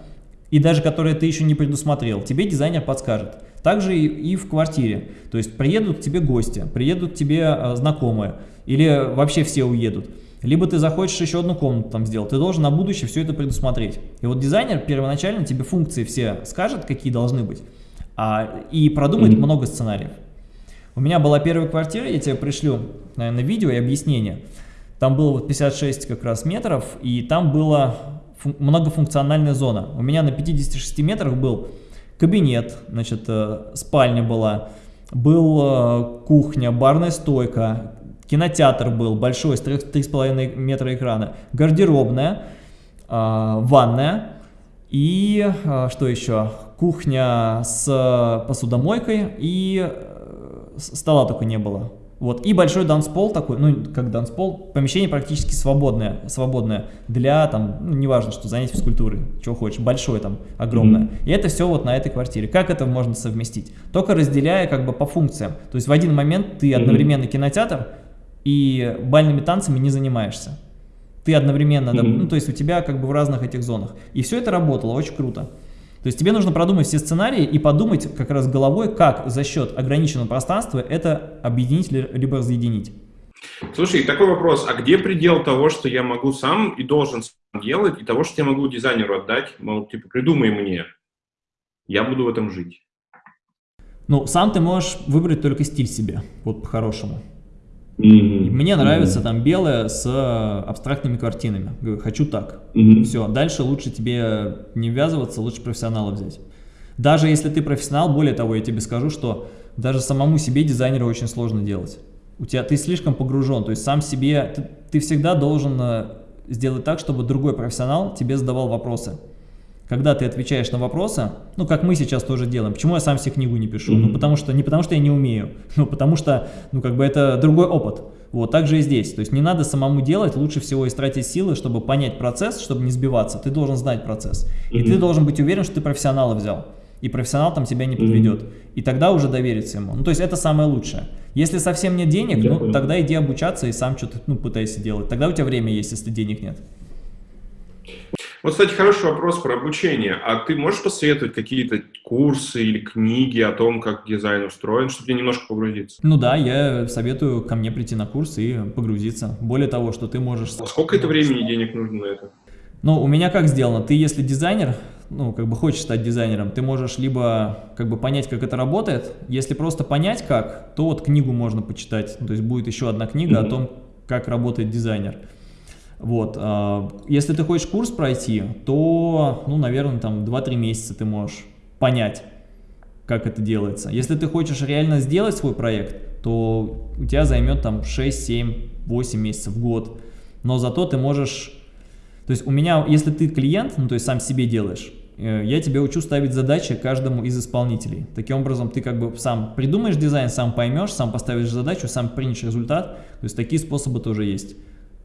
и даже которые ты еще не предусмотрел, тебе дизайнер подскажет. Также и, и в квартире. То есть приедут к тебе гости, приедут к тебе э, знакомые, или вообще все уедут. Либо ты захочешь еще одну комнату там сделать, ты должен на будущее все это предусмотреть. И вот дизайнер первоначально тебе функции все скажет, какие должны быть, а, и продумает mm -hmm. много сценариев. У меня была первая квартира, я тебе пришлю, наверное, видео и объяснение. Там было вот 56 как раз метров, и там была многофункциональная зона. У меня на 56 метрах был кабинет, значит, э, спальня была, был э, кухня, барная стойка, кинотеатр был большой, с 3,5 метра экрана, гардеробная, э, ванная и что еще? Кухня с посудомойкой и стола только не было. Вот. И большой данспол такой, ну, как данспол, помещение практически свободное, свободное для, там, ну, неважно, что занять физкультурой, чего хочешь, большое там, огромное. Mm -hmm. И это все вот на этой квартире. Как это можно совместить? Только разделяя как бы по функциям. То есть в один момент ты одновременно кинотеатр и бальными танцами не занимаешься. Ты одновременно, mm -hmm. ну, то есть у тебя как бы в разных этих зонах. И все это работало, очень круто. То есть тебе нужно продумать все сценарии и подумать как раз головой, как за счет ограниченного пространства это объединить либо разъединить. Слушай, такой вопрос, а где предел того, что я могу сам и должен сам делать, и того, что я могу дизайнеру отдать, мол, типа, придумай мне, я буду в этом жить? Ну, сам ты можешь выбрать только стиль себе, вот по-хорошему. Mm -hmm. Мне нравится mm -hmm. там белое с э, абстрактными картинами. Говорю, хочу так. Mm -hmm. Все, дальше лучше тебе не ввязываться, лучше профессионала взять. Даже если ты профессионал, более того, я тебе скажу, что даже самому себе дизайнера очень сложно делать. У тебя ты слишком погружен, то есть сам себе, ты, ты всегда должен э, сделать так, чтобы другой профессионал тебе задавал вопросы когда ты отвечаешь на вопросы, ну, как мы сейчас тоже делаем, почему я сам себе книгу не пишу? Mm -hmm. Ну, потому что, не потому что я не умею, но потому что, ну, как бы это другой опыт. Вот, так же и здесь. То есть не надо самому делать, лучше всего истратить силы, чтобы понять процесс, чтобы не сбиваться. Ты должен знать процесс. Mm -hmm. И ты должен быть уверен, что ты профессионала взял. и профессионал там тебя не подведет. Mm -hmm. И тогда уже довериться ему. Ну, то есть это самое лучшее. Если совсем нет денег, Я ну, понял. тогда иди обучаться и сам что-то, ну, пытайся делать. Тогда у тебя время есть, если денег нет. Вот, кстати, хороший вопрос про обучение. А ты можешь посоветовать какие-то курсы или книги о том, как дизайн устроен, чтобы тебе немножко погрузиться? Ну да, я советую ко мне прийти на курс и погрузиться. Более того, что ты можешь... А сколько это времени и денег нужно на это? Ну, у меня как сделано? Ты, если дизайнер, ну, как бы хочешь стать дизайнером, ты можешь либо как бы понять, как это работает. Если просто понять как, то вот книгу можно почитать. То есть будет еще одна книга mm -hmm. о том, как работает дизайнер. Вот, а, если ты хочешь курс пройти, то, ну, наверное, там 2-3 месяца ты можешь понять, как это делается. Если ты хочешь реально сделать свой проект, то у тебя займет там 6, 7, 8 месяцев, год. Но зато ты можешь... То есть у меня, если ты клиент, ну, то есть сам себе делаешь, э, я тебе учу ставить задачи каждому из исполнителей. Таким образом, ты как бы сам придумаешь дизайн, сам поймешь, сам поставишь задачу, сам принешь результат. То есть такие способы тоже есть.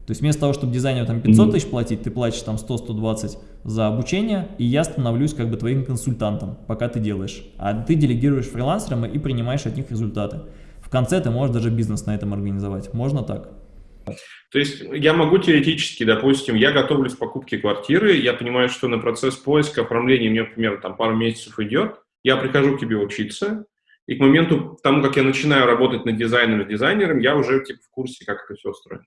То есть вместо того, чтобы дизайнеру там 500 тысяч платить, ты платишь там 100-120 за обучение, и я становлюсь как бы твоим консультантом, пока ты делаешь. А ты делегируешь фрилансерам и принимаешь от них результаты. В конце ты можешь даже бизнес на этом организовать. Можно так? То есть я могу теоретически, допустим, я готовлюсь к покупке квартиры, я понимаю, что на процесс поиска, оформления мне, например, там пару месяцев идет, я прихожу к тебе учиться, и к моменту тому, как я начинаю работать над дизайнером, дизайнером, я уже типа, в курсе, как это все устроено.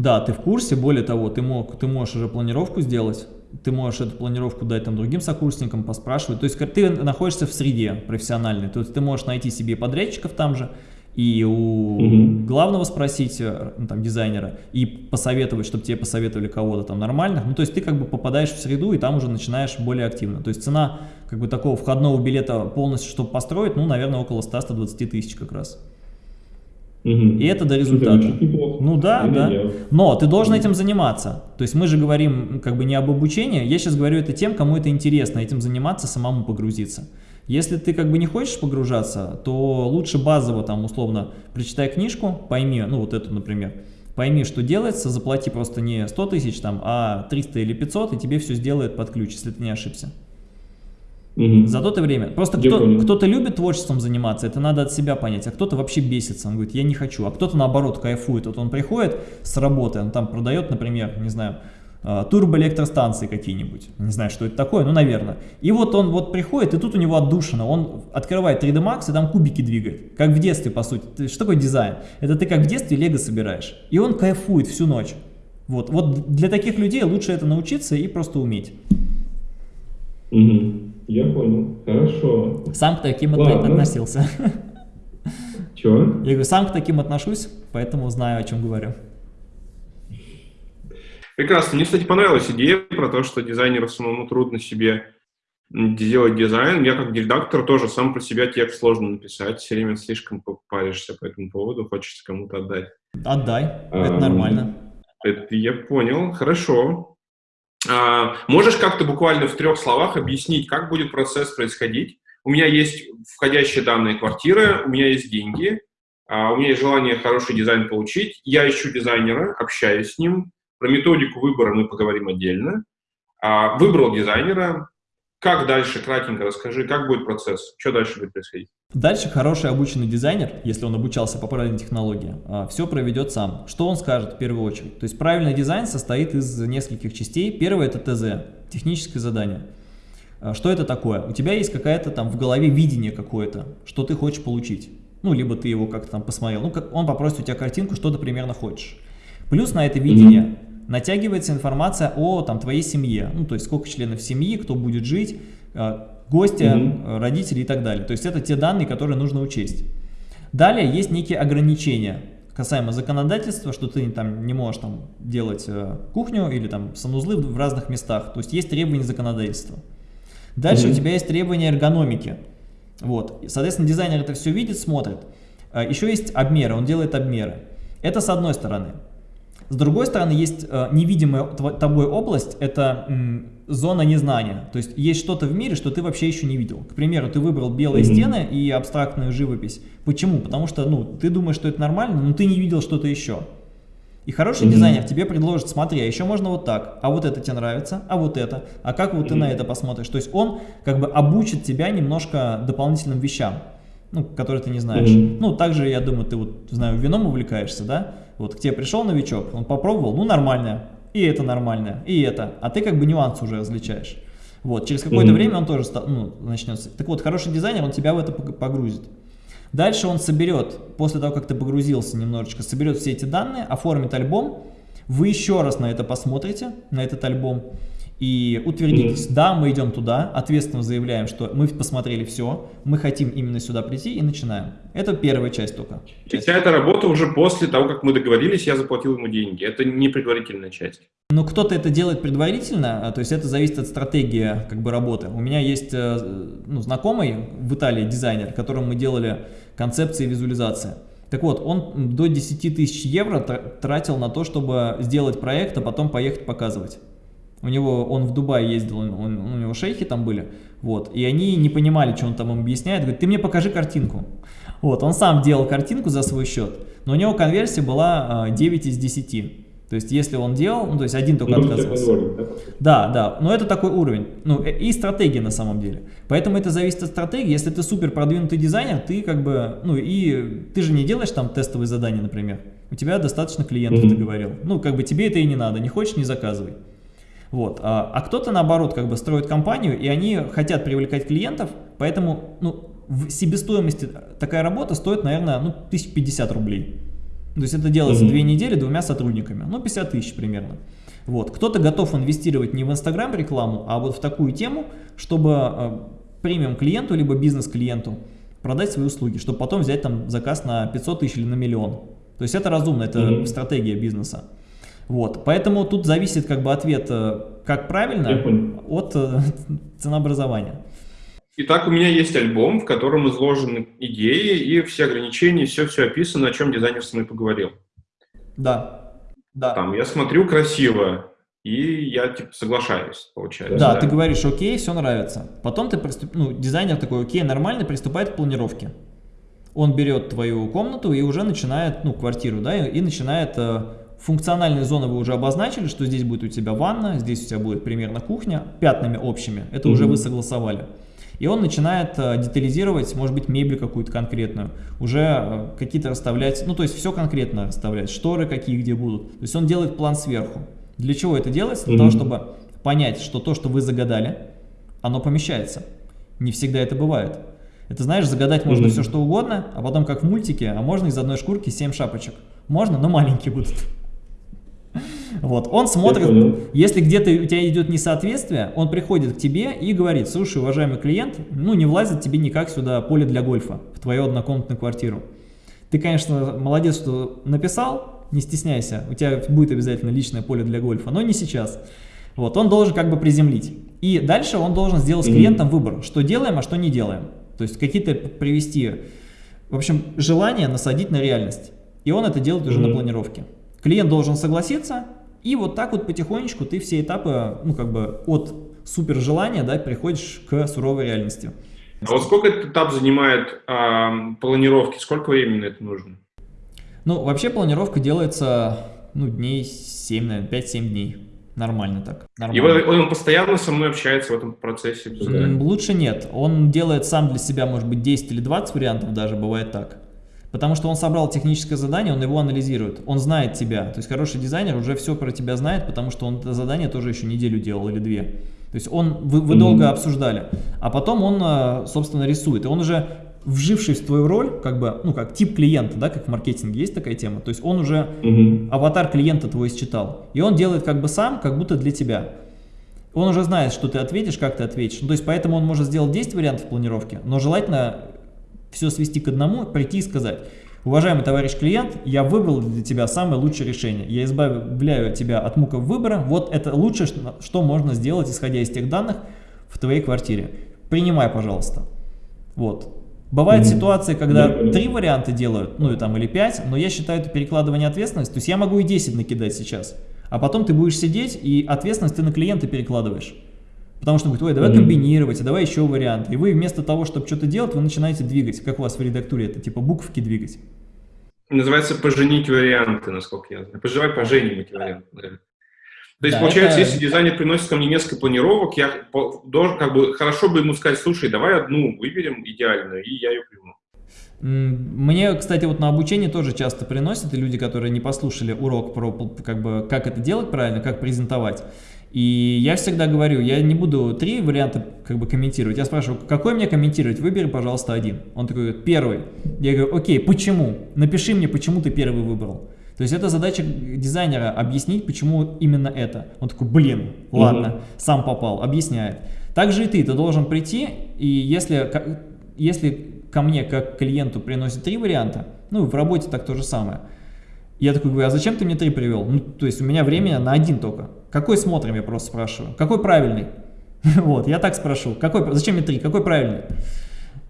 Да, ты в курсе, более того, ты, мог, ты можешь уже планировку сделать, ты можешь эту планировку дать там другим сокурсникам, поспрашивать. То есть ты находишься в среде профессиональной, то есть ты можешь найти себе подрядчиков там же, и у угу. главного спросить, э, ну, там, дизайнера, и посоветовать, чтобы тебе посоветовали кого-то там нормальных. Ну, то есть ты как бы попадаешь в среду, и там уже начинаешь более активно. То есть цена как бы такого входного билета полностью, чтобы построить, ну, наверное, около 100-120 тысяч как раз. И это до результата. Ну да, да. Но ты должен этим заниматься. То есть мы же говорим как бы не об обучении, я сейчас говорю это тем, кому это интересно, этим заниматься, самому погрузиться. Если ты как бы не хочешь погружаться, то лучше базово там условно прочитай книжку, пойми, ну вот эту, например, пойми, что делается, заплати просто не 100 тысяч там, а 300 или 500, и тебе все сделает под ключ, если ты не ошибся. Угу. За то время. Просто кто-то кто любит творчеством заниматься, это надо от себя понять, а кто-то вообще бесится, он говорит, я не хочу, а кто-то наоборот кайфует. Вот он приходит с работы, он там продает, например, не знаю, а, турбоэлектростанции какие-нибудь, не знаю, что это такое, ну, наверное. И вот он вот приходит, и тут у него отдушина, он открывает 3D Max и там кубики двигает, как в детстве, по сути. Что такое дизайн? Это ты как в детстве лего собираешь, и он кайфует всю ночь. Вот, вот для таких людей лучше это научиться и просто уметь. Угу. Я понял. Хорошо. Сам к таким Ладно. относился. Чего? Я говорю, сам к таким отношусь, поэтому знаю, о чем говорю. Прекрасно. Мне, кстати, понравилась идея про то, что дизайнеру самому трудно себе делать дизайн. Я как редактор тоже сам про себя текст сложно написать. Все время слишком паришься по этому поводу, хочется кому-то отдать. Отдай, это а, нормально. Это я понял, хорошо. А, можешь как-то буквально в трех словах объяснить, как будет процесс происходить? У меня есть входящие данные квартиры, у меня есть деньги, а, у меня есть желание хороший дизайн получить, я ищу дизайнера, общаюсь с ним, про методику выбора мы поговорим отдельно. А, выбрал дизайнера, как дальше, кратенько расскажи, как будет процесс, что дальше будет происходить? Дальше хороший обученный дизайнер, если он обучался по правильной технологии, а, все проведет сам. Что он скажет в первую очередь? То есть правильный дизайн состоит из нескольких частей. Первое это ТЗ, техническое задание. А, что это такое? У тебя есть какая-то там в голове видение какое-то, что ты хочешь получить. Ну, либо ты его как-то там посмотрел. Ну, он попросит у тебя картинку, что ты примерно хочешь. Плюс на это видение натягивается информация о там, твоей семье, ну, то есть сколько членов семьи, кто будет жить, гости, угу. родители и так далее. То есть это те данные, которые нужно учесть. Далее есть некие ограничения касаемо законодательства, что ты там не можешь там делать э, кухню или там санузлы в разных местах. То есть есть требования законодательства. Дальше угу. у тебя есть требования эргономики. Вот. Соответственно, дизайнер это все видит, смотрит. Еще есть обмеры, он делает обмеры. Это с одной стороны. С другой стороны, есть э, невидимая тобой область, это зона незнания. То есть есть что-то в мире, что ты вообще еще не видел. К примеру, ты выбрал белые mm -hmm. стены и абстрактную живопись. Почему? Потому что ну, ты думаешь, что это нормально, но ты не видел что-то еще. И хороший mm -hmm. дизайнер тебе предложит, смотри, а еще можно вот так, а вот это тебе нравится, а вот это, а как вот mm -hmm. ты на это посмотришь. То есть он как бы обучит тебя немножко дополнительным вещам, ну, которые ты не знаешь. Mm -hmm. Ну, также, я думаю, ты вот, знаю, вином увлекаешься, да? Вот к тебе пришел новичок, он попробовал, ну, нормальное, и это нормальное, и это, а ты как бы нюансы уже различаешь. Вот, через какое-то mm -hmm. время он тоже ну, начнется. Так вот, хороший дизайнер, он тебя в это погрузит. Дальше он соберет, после того, как ты погрузился немножечко, соберет все эти данные, оформит альбом, вы еще раз на это посмотрите, на этот альбом, и утвердитесь, да, мы идем туда, ответственно заявляем, что мы посмотрели все, мы хотим именно сюда прийти и начинаем. Это первая часть только. И вся эта работа уже после того, как мы договорились, я заплатил ему деньги. Это не предварительная часть. Ну, кто-то это делает предварительно, а, то есть это зависит от стратегии как бы работы. У меня есть э, ну, знакомый в Италии дизайнер, которому мы делали концепции визуализации. Так вот, он до 10 тысяч евро тратил на то, чтобы сделать проект, а потом поехать показывать. У него, он в Дубае ездил, он, он, у него шейхи там были, вот, и они не понимали, что он там им объясняет, говорит, ты мне покажи картинку. Вот, он сам делал картинку за свой счет, но у него конверсия была 9 а, из 10. То есть, если он делал, ну, то есть один только ну, отказывался. Уровень, да? да, да, но это такой уровень. Ну, э, и стратегия на самом деле. Поэтому это зависит от стратегии. Если ты супер продвинутый дизайнер, ты как бы, ну, и ты же не делаешь там тестовые задания, например. У тебя достаточно клиентов, mm -hmm. ты говорил. Ну, как бы тебе это и не надо. Не хочешь, не заказывай. Вот. А, а кто-то, наоборот, как бы строит компанию, и они хотят привлекать клиентов, поэтому, ну, в себестоимости такая работа стоит, наверное, ну, 1050 рублей. То есть это делается mm -hmm. две недели двумя сотрудниками, ну 50 тысяч примерно. Вот. Кто-то готов инвестировать не в Инстаграм рекламу, а вот в такую тему, чтобы э, премиум клиенту, либо бизнес-клиенту продать свои услуги, чтобы потом взять там заказ на 500 тысяч или на миллион. То есть это разумно, это mm -hmm. стратегия бизнеса. Вот. Поэтому тут зависит как бы ответ, э, как правильно, от э, ценообразования. Итак, у меня есть альбом, в котором изложены идеи и все ограничения, все-все описано, о чем дизайнер с мной поговорил. Да, да. Там я смотрю красиво, и я типа соглашаюсь, получается. Да, да, ты говоришь, окей, все нравится. Потом ты приступ... ну, дизайнер такой, окей, нормально, приступает к планировке. Он берет твою комнату и уже начинает, ну, квартиру, да, и, и начинает э, функциональные зоны вы уже обозначили, что здесь будет у тебя ванна, здесь у тебя будет примерно кухня, пятнами общими, это mm -hmm. уже вы согласовали. И он начинает э, детализировать, может быть, мебель какую-то конкретную, уже э, какие-то расставлять, ну, то есть все конкретно расставлять, шторы какие где будут. То есть он делает план сверху. Для чего это делается? Для mm -hmm. того, чтобы понять, что то, что вы загадали, оно помещается. Не всегда это бывает. Это, знаешь, загадать можно mm -hmm. все, что угодно, а потом, как в мультике, а можно из одной шкурки 7 шапочек. Можно, но маленькие будут. Вот, он смотрит, если где-то у тебя идет несоответствие, он приходит к тебе и говорит, слушай, уважаемый клиент, ну не влазит тебе никак сюда поле для гольфа в твою однокомнатную квартиру. Ты, конечно, молодец, что написал, не стесняйся, у тебя будет обязательно личное поле для гольфа, но не сейчас. Вот, он должен как бы приземлить. И дальше он должен сделать с клиентом выбор, что делаем, а что не делаем. То есть какие-то привести, в общем, желание насадить на реальность. И он это делает уже на планировке. Клиент должен согласиться, и вот так вот потихонечку ты все этапы, ну как бы от супер желания, да, приходишь к суровой реальности. А вот сколько этот этап занимает э, планировки, сколько времени это нужно? Ну, вообще планировка делается, ну, дней 7, наверное, 5-7 дней. Нормально так. Нормально. И он, он постоянно со мной общается в этом процессе? Лучше нет. Он делает сам для себя, может быть, 10 или 20 вариантов даже, бывает так. Потому что он собрал техническое задание, он его анализирует, он знает тебя. То есть хороший дизайнер уже все про тебя знает, потому что он это задание тоже еще неделю делал или две. То есть он, вы, вы mm -hmm. долго обсуждали, а потом он, э, собственно, рисует. И он уже вжившись в твою роль, как бы, ну, как тип клиента, да, как в маркетинге есть такая тема, то есть он уже mm -hmm. аватар клиента твой считал, и он делает как бы сам, как будто для тебя. Он уже знает, что ты ответишь, как ты ответишь, ну, то есть поэтому он может сделать 10 вариантов планировки, но желательно все свести к одному, прийти и сказать, уважаемый товарищ клиент, я выбрал для тебя самое лучшее решение, я избавляю тебя от муков выбора, вот это лучшее, что можно сделать, исходя из тех данных в твоей квартире. Принимай, пожалуйста. Вот. Бывают mm -hmm. ситуации, когда три варианта делают, ну и там или пять, но я считаю это перекладывание ответственности. То есть я могу и 10 накидать сейчас, а потом ты будешь сидеть и ответственность ты на клиента перекладываешь. Потому что он говорит, ой, давай комбинировать, а давай еще варианты. И вы вместо того, чтобы что-то делать, вы начинаете двигать. Как у вас в редактуре это, типа буковки двигать. Называется «поженить варианты», насколько я знаю. Пожелай поженить варианты. Да. То есть, Да, получается, это- если дизайнер приносит ко мне несколько планировок, я должен, как бы, хорошо бы ему сказать, слушай, давай одну выберем идеальную, и я ее приму. Мне, кстати, вот на обучение тоже часто приносят и люди, которые не послушали урок про как бы как это делать правильно, как презентовать. И я всегда говорю, я не буду три варианта как бы комментировать. Я спрашиваю, какой мне комментировать? Выбери, пожалуйста, один. Он такой говорит, первый. Я говорю, окей, почему? Напиши мне, почему ты первый выбрал. То есть это задача дизайнера объяснить, почему именно это. Он такой, блин, ладно, сам попал, объясняет. Так же и ты, ты должен прийти, и если, если ко мне, как клиенту, приносят три варианта, ну, в работе так то же самое, я такой говорю, а зачем ты мне три привел? Ну, то есть у меня времени на один только. Какой смотрим, я просто спрашиваю. Какой правильный? Вот, я так спрошу. Какой, зачем мне три? Какой правильный?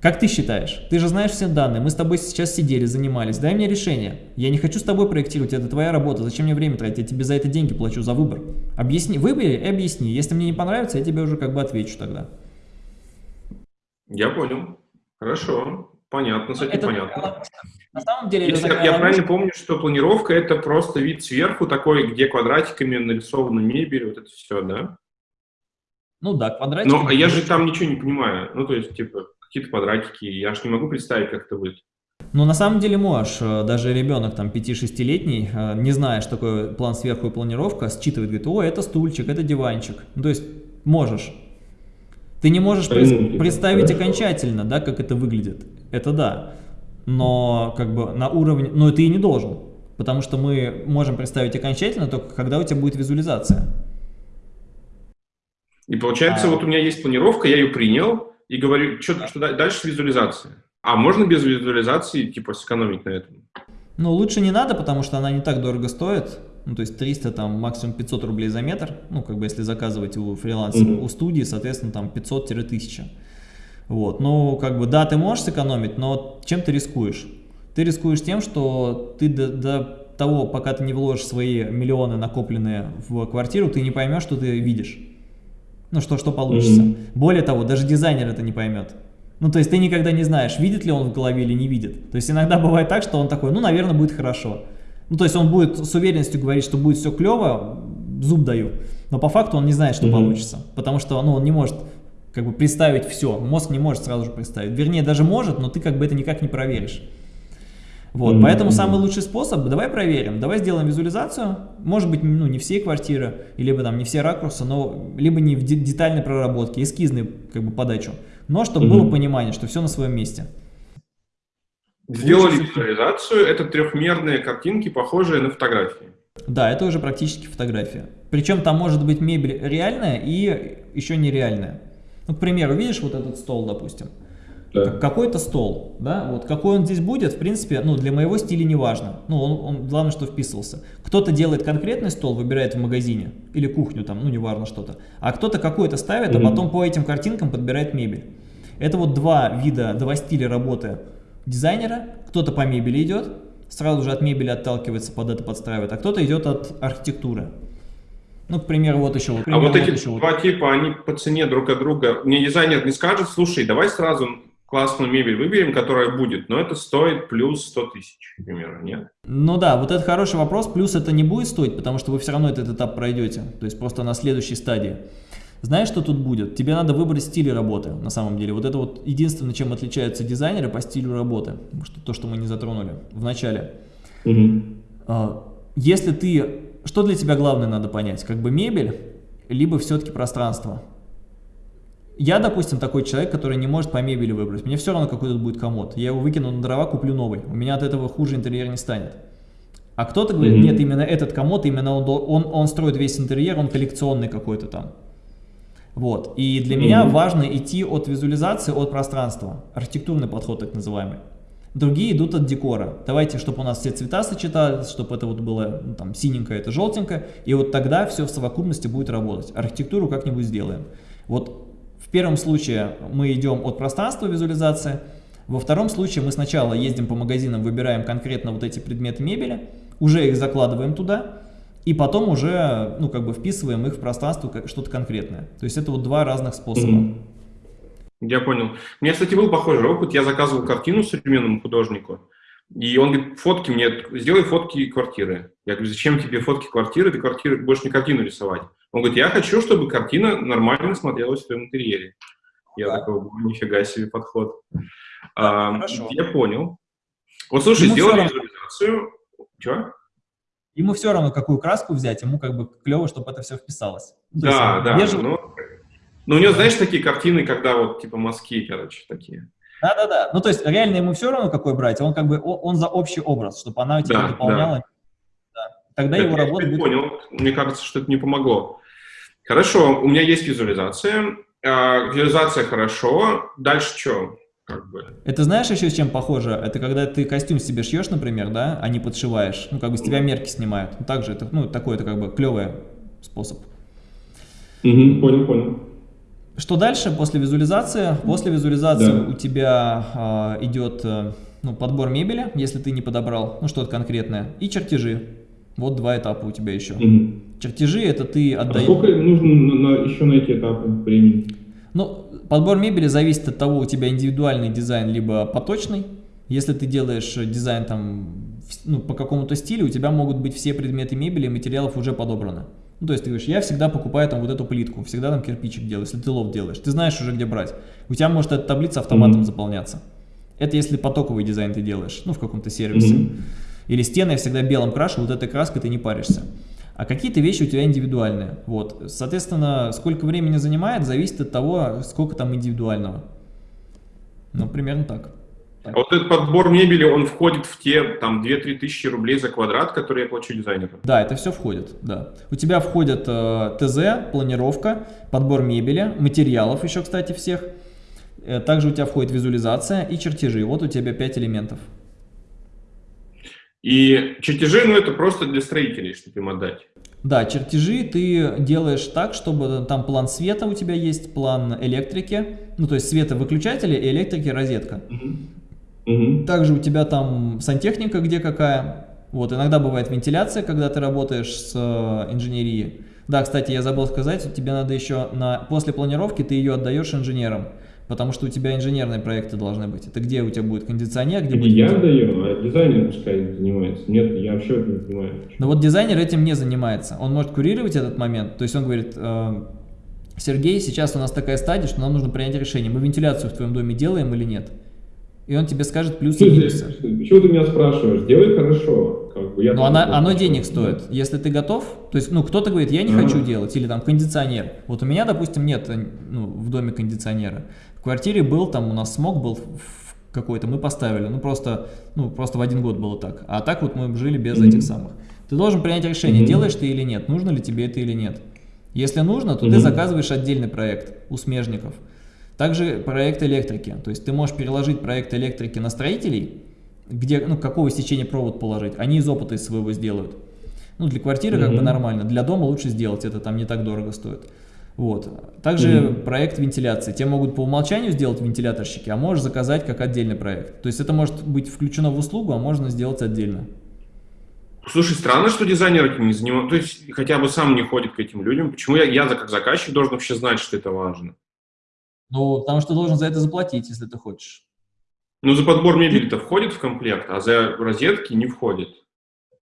Как ты считаешь? Ты же знаешь все данные. Мы с тобой сейчас сидели, занимались. Дай мне решение. Я не хочу с тобой проектировать, это твоя работа. Зачем мне время тратить? Я тебе за это деньги плачу, за выбор. Объясни, выбери и объясни. Если мне не понравится, я тебе уже как бы отвечу тогда. Я понял. Хорошо. Понятно, с этим Это понятно. На самом деле Если я ловушка. правильно помню, что планировка это просто вид сверху такой, где квадратиками нарисована мебель, вот это все, да? Ну да, квадратики. Но я же там ничего не понимаю. Ну, то есть, типа, какие-то квадратики, я же не могу представить, как это будет. Ну, на самом деле можешь. Э, Даже ребенок, там, 5-6-летний, э, не зная, что такое план сверху и планировка, считывает, говорит, о, это стульчик, это диванчик. Ну, то есть, можешь. Ты не можешь представить хорошо. окончательно, да, как это выглядит. Это да. Но, как бы, на уровне... Но ты и не должен. Потому что мы можем представить окончательно только когда у тебя будет визуализация. И получается, А. вот у меня есть планировка, я ее принял, и говорю, что, что да- дальше визуализация. А можно без визуализации, типа, сэкономить на этом? Ну, лучше не надо, потому что она не так дорого стоит. Ну, то есть 300, там, максимум 500 рублей за метр. Ну, как бы, если заказывать у фрилансера, Мгм. у студии, соответственно, там 500-1000. Вот, ну, как бы, да, ты можешь сэкономить, но чем ты рискуешь? Ты рискуешь тем, что ты до, до того, пока ты не вложишь свои миллионы, накопленные в квартиру, ты не поймешь, что ты видишь. Ну, что, что получится. Мгм. Более того, даже дизайнер это не поймет. Ну, то есть ты никогда не знаешь, видит ли он в голове или не видит. То есть иногда бывает так, что он такой, ну, наверное, будет хорошо. Ну, то есть он будет с уверенностью говорить, что будет все клево, зуб даю. Но по факту он не знает, что Мгм. получится. Потому что, ну, он не может как бы представить все. Мозг не может сразу же представить. Вернее, даже может, но ты как бы это никак не проверишь. Вот, Мгм. поэтому самый лучший способ, давай проверим, давай сделаем визуализацию, может быть, ну, не все квартиры, либо там не все ракурсы, но либо не в де- детальной проработке, эскизной как бы подачу, но чтобы Мгм. было понимание, что все на своем месте. Сделали визуализацию, это трехмерные картинки, похожие на фотографии. Да, это уже практически фотография. Причем там может быть мебель реальная и еще нереальная. Ну, к примеру, видишь вот этот стол, допустим, Да. Как- какой-то стол, да, вот какой он здесь будет, в принципе, ну, для моего стиля не важно, ну, он, он- главное, что вписывался. Кто-то делает конкретный стол, выбирает в магазине, или кухню там, ну, неважно что-то, а кто-то какой-то ставит, а Мгм. потом по этим картинкам подбирает мебель. Это вот два вида, два стиля работы дизайнера, кто-то по мебели идет, сразу же от мебели отталкивается, под это подстраивает, а кто-то идет от архитектуры. Ну, к примеру, вот еще вот. к А вот примеру, эти еще вот. два типа, они по цене друг от друга. Мне дизайнер не скажет, слушай, давай сразу классную мебель выберем, которая будет, но это стоит плюс 100 тысяч, к примеру, нет? Ну да, вот это хороший вопрос, плюс это не будет стоить, потому что вы все равно этот этап пройдете, то есть просто на следующей стадии. Знаешь, что тут будет? Тебе надо выбрать стиль работы, на самом деле. Вот это вот единственное, чем отличаются дизайнеры по стилю работы, что, то, что мы не затронули в начале. А, Если ты... Что для тебя главное надо понять? Как бы мебель, либо все-таки пространство? Я, допустим, такой человек, который не может по мебели выбрать. Мне все равно, какой тут будет комод. Я его выкину на дрова, куплю новый. У меня от этого хуже интерьер не станет. А кто-то говорит, нет, именно этот комод, именно он, он, он строит весь интерьер, он коллекционный какой-то там. Вот. И для меня важно идти от визуализации, от пространства. Архитектурный подход так называемый. Другие идут от декора. Давайте, чтобы у нас все цвета сочетались, чтобы это вот было ну, там синенькое, это желтенькое. И вот тогда все в совокупности будет работать. Архитектуру как-нибудь сделаем. Вот в первом случае мы идем от пространства визуализации. Во втором случае мы сначала ездим по магазинам, выбираем конкретно вот эти предметы мебели, уже их закладываем туда, и потом уже, ну, как бы вписываем их в пространство, как что-то конкретное. То есть это вот два разных способа. Я понял. У меня, кстати, был похожий опыт. Я заказывал картину современному художнику, И он говорит, фотки мне, сделай фотки квартиры. Я говорю, зачем тебе фотки квартиры, ты квартиры, больше не картину рисовать. Он говорит, я хочу, чтобы картина нормально смотрелась в твоем интерьере. Я да. такой, нифига себе подход. Да, а, я понял. Вот слушай, ему сделали визуализацию. Чего? Ему все равно, какую краску взять, ему как бы клево, чтобы это все вписалось. Ну, да, да. Бежевый... Ну, ну, у него, знаешь, такие картины, когда вот типа мазки, короче, такие. Да-да-да. Ну, то есть реально ему все равно, какой брать, он как бы, он за общий образ, чтобы она тебя да, дополняла. Да. Да. Тогда это его работа будет... понял. Мне кажется, что это не помогло. Хорошо, у меня есть визуализация. А, визуализация хорошо. Дальше что? Как бы. Это знаешь еще с чем похоже? Это когда ты костюм себе шьешь, например, да, а не подшиваешь. Ну, как бы с тебя мерки снимают. Ну, также это, ну, такой это как бы клевый способ. Угу, понял, понял. Что дальше после визуализации? После визуализации да. у тебя а, идет а, ну, подбор мебели, если ты не подобрал, ну что-то конкретное, и чертежи. Вот два этапа у тебя еще. Угу. Чертежи это ты отдаешь... А сколько нужно на, на, еще на эти этапы времени? Ну, подбор мебели зависит от того, у тебя индивидуальный дизайн, либо поточный. Если ты делаешь дизайн там, ну, по какому-то стилю, у тебя могут быть все предметы мебели и материалов уже подобраны. Ну, то есть ты говоришь, я всегда покупаю там вот эту плитку, всегда там кирпичик делаю, если ты лов делаешь. Ты знаешь уже, где брать. У тебя может эта таблица автоматом mm -hmm. заполняться. Это если потоковый дизайн ты делаешь, ну, в каком-то сервисе. Mm -hmm. Или стены я всегда белым крашу, вот этой краской ты не паришься. А какие-то вещи у тебя индивидуальные. Вот. Соответственно, сколько времени занимает, зависит от того, сколько там индивидуального. Ну, примерно так. Вот этот подбор мебели, он входит в те там 2-3 тысячи рублей за квадрат, которые я плачу дизайнеру? Да, это все входит, да. У тебя входят э, ТЗ, планировка, подбор мебели, материалов еще, кстати, всех. Э, также у тебя входит визуализация и чертежи. Вот у тебя 5 элементов. И чертежи, ну это просто для строителей, чтобы им отдать. Да, чертежи ты делаешь так, чтобы там план света у тебя есть, план электрики, ну то есть света выключатели и электрики розетка. Угу. Угу. Также у тебя там сантехника где какая. Вот, иногда бывает вентиляция, когда ты работаешь с э, инженерией. Да, кстати, я забыл сказать, тебе надо еще на, после планировки ты ее отдаешь инженерам, потому что у тебя инженерные проекты должны быть. Это где у тебя будет кондиционер, где будет... Я отдаю, а дизайнер пускай занимается. Нет, я вообще не понимаю. Но вот дизайнер этим не занимается. Он может курировать этот момент, то есть он говорит... Э, Сергей, сейчас у нас такая стадия, что нам нужно принять решение, мы вентиляцию в твоем доме делаем или нет и он тебе скажет плюсы и минусы. Почему ты меня спрашиваешь? Делай хорошо. Как бы, я Но она, оно денег стоит. Если ты готов, то есть, ну, кто-то говорит, я не ага. хочу делать, или там кондиционер. Вот у меня, допустим, нет ну, в доме кондиционера. В квартире был, там у нас смог был какой-то, мы поставили, ну, просто, ну, просто в один год было так. А так вот мы жили без mm -hmm. этих самых. Ты должен принять решение, mm -hmm. делаешь ты или нет, нужно ли тебе это или нет. Если нужно, то mm -hmm. ты заказываешь отдельный проект у смежников. Также проект электрики. То есть ты можешь переложить проект электрики на строителей, где, ну, какого сечения провод положить. Они из опыта из своего сделают. Ну, для квартиры mm -hmm. как бы нормально. Для дома лучше сделать, это там не так дорого стоит. Вот. Также mm -hmm. проект вентиляции. Те могут по умолчанию сделать вентиляторщики, а можешь заказать как отдельный проект. То есть это может быть включено в услугу, а можно сделать отдельно. Слушай, странно, что дизайнер этим не занимается. То есть хотя бы сам не ходит к этим людям. Почему я, я как заказчик должен вообще знать, что это важно? Ну, потому что должен за это заплатить, если ты хочешь. Ну, за подбор мебели-то входит в комплект, а за розетки не входит.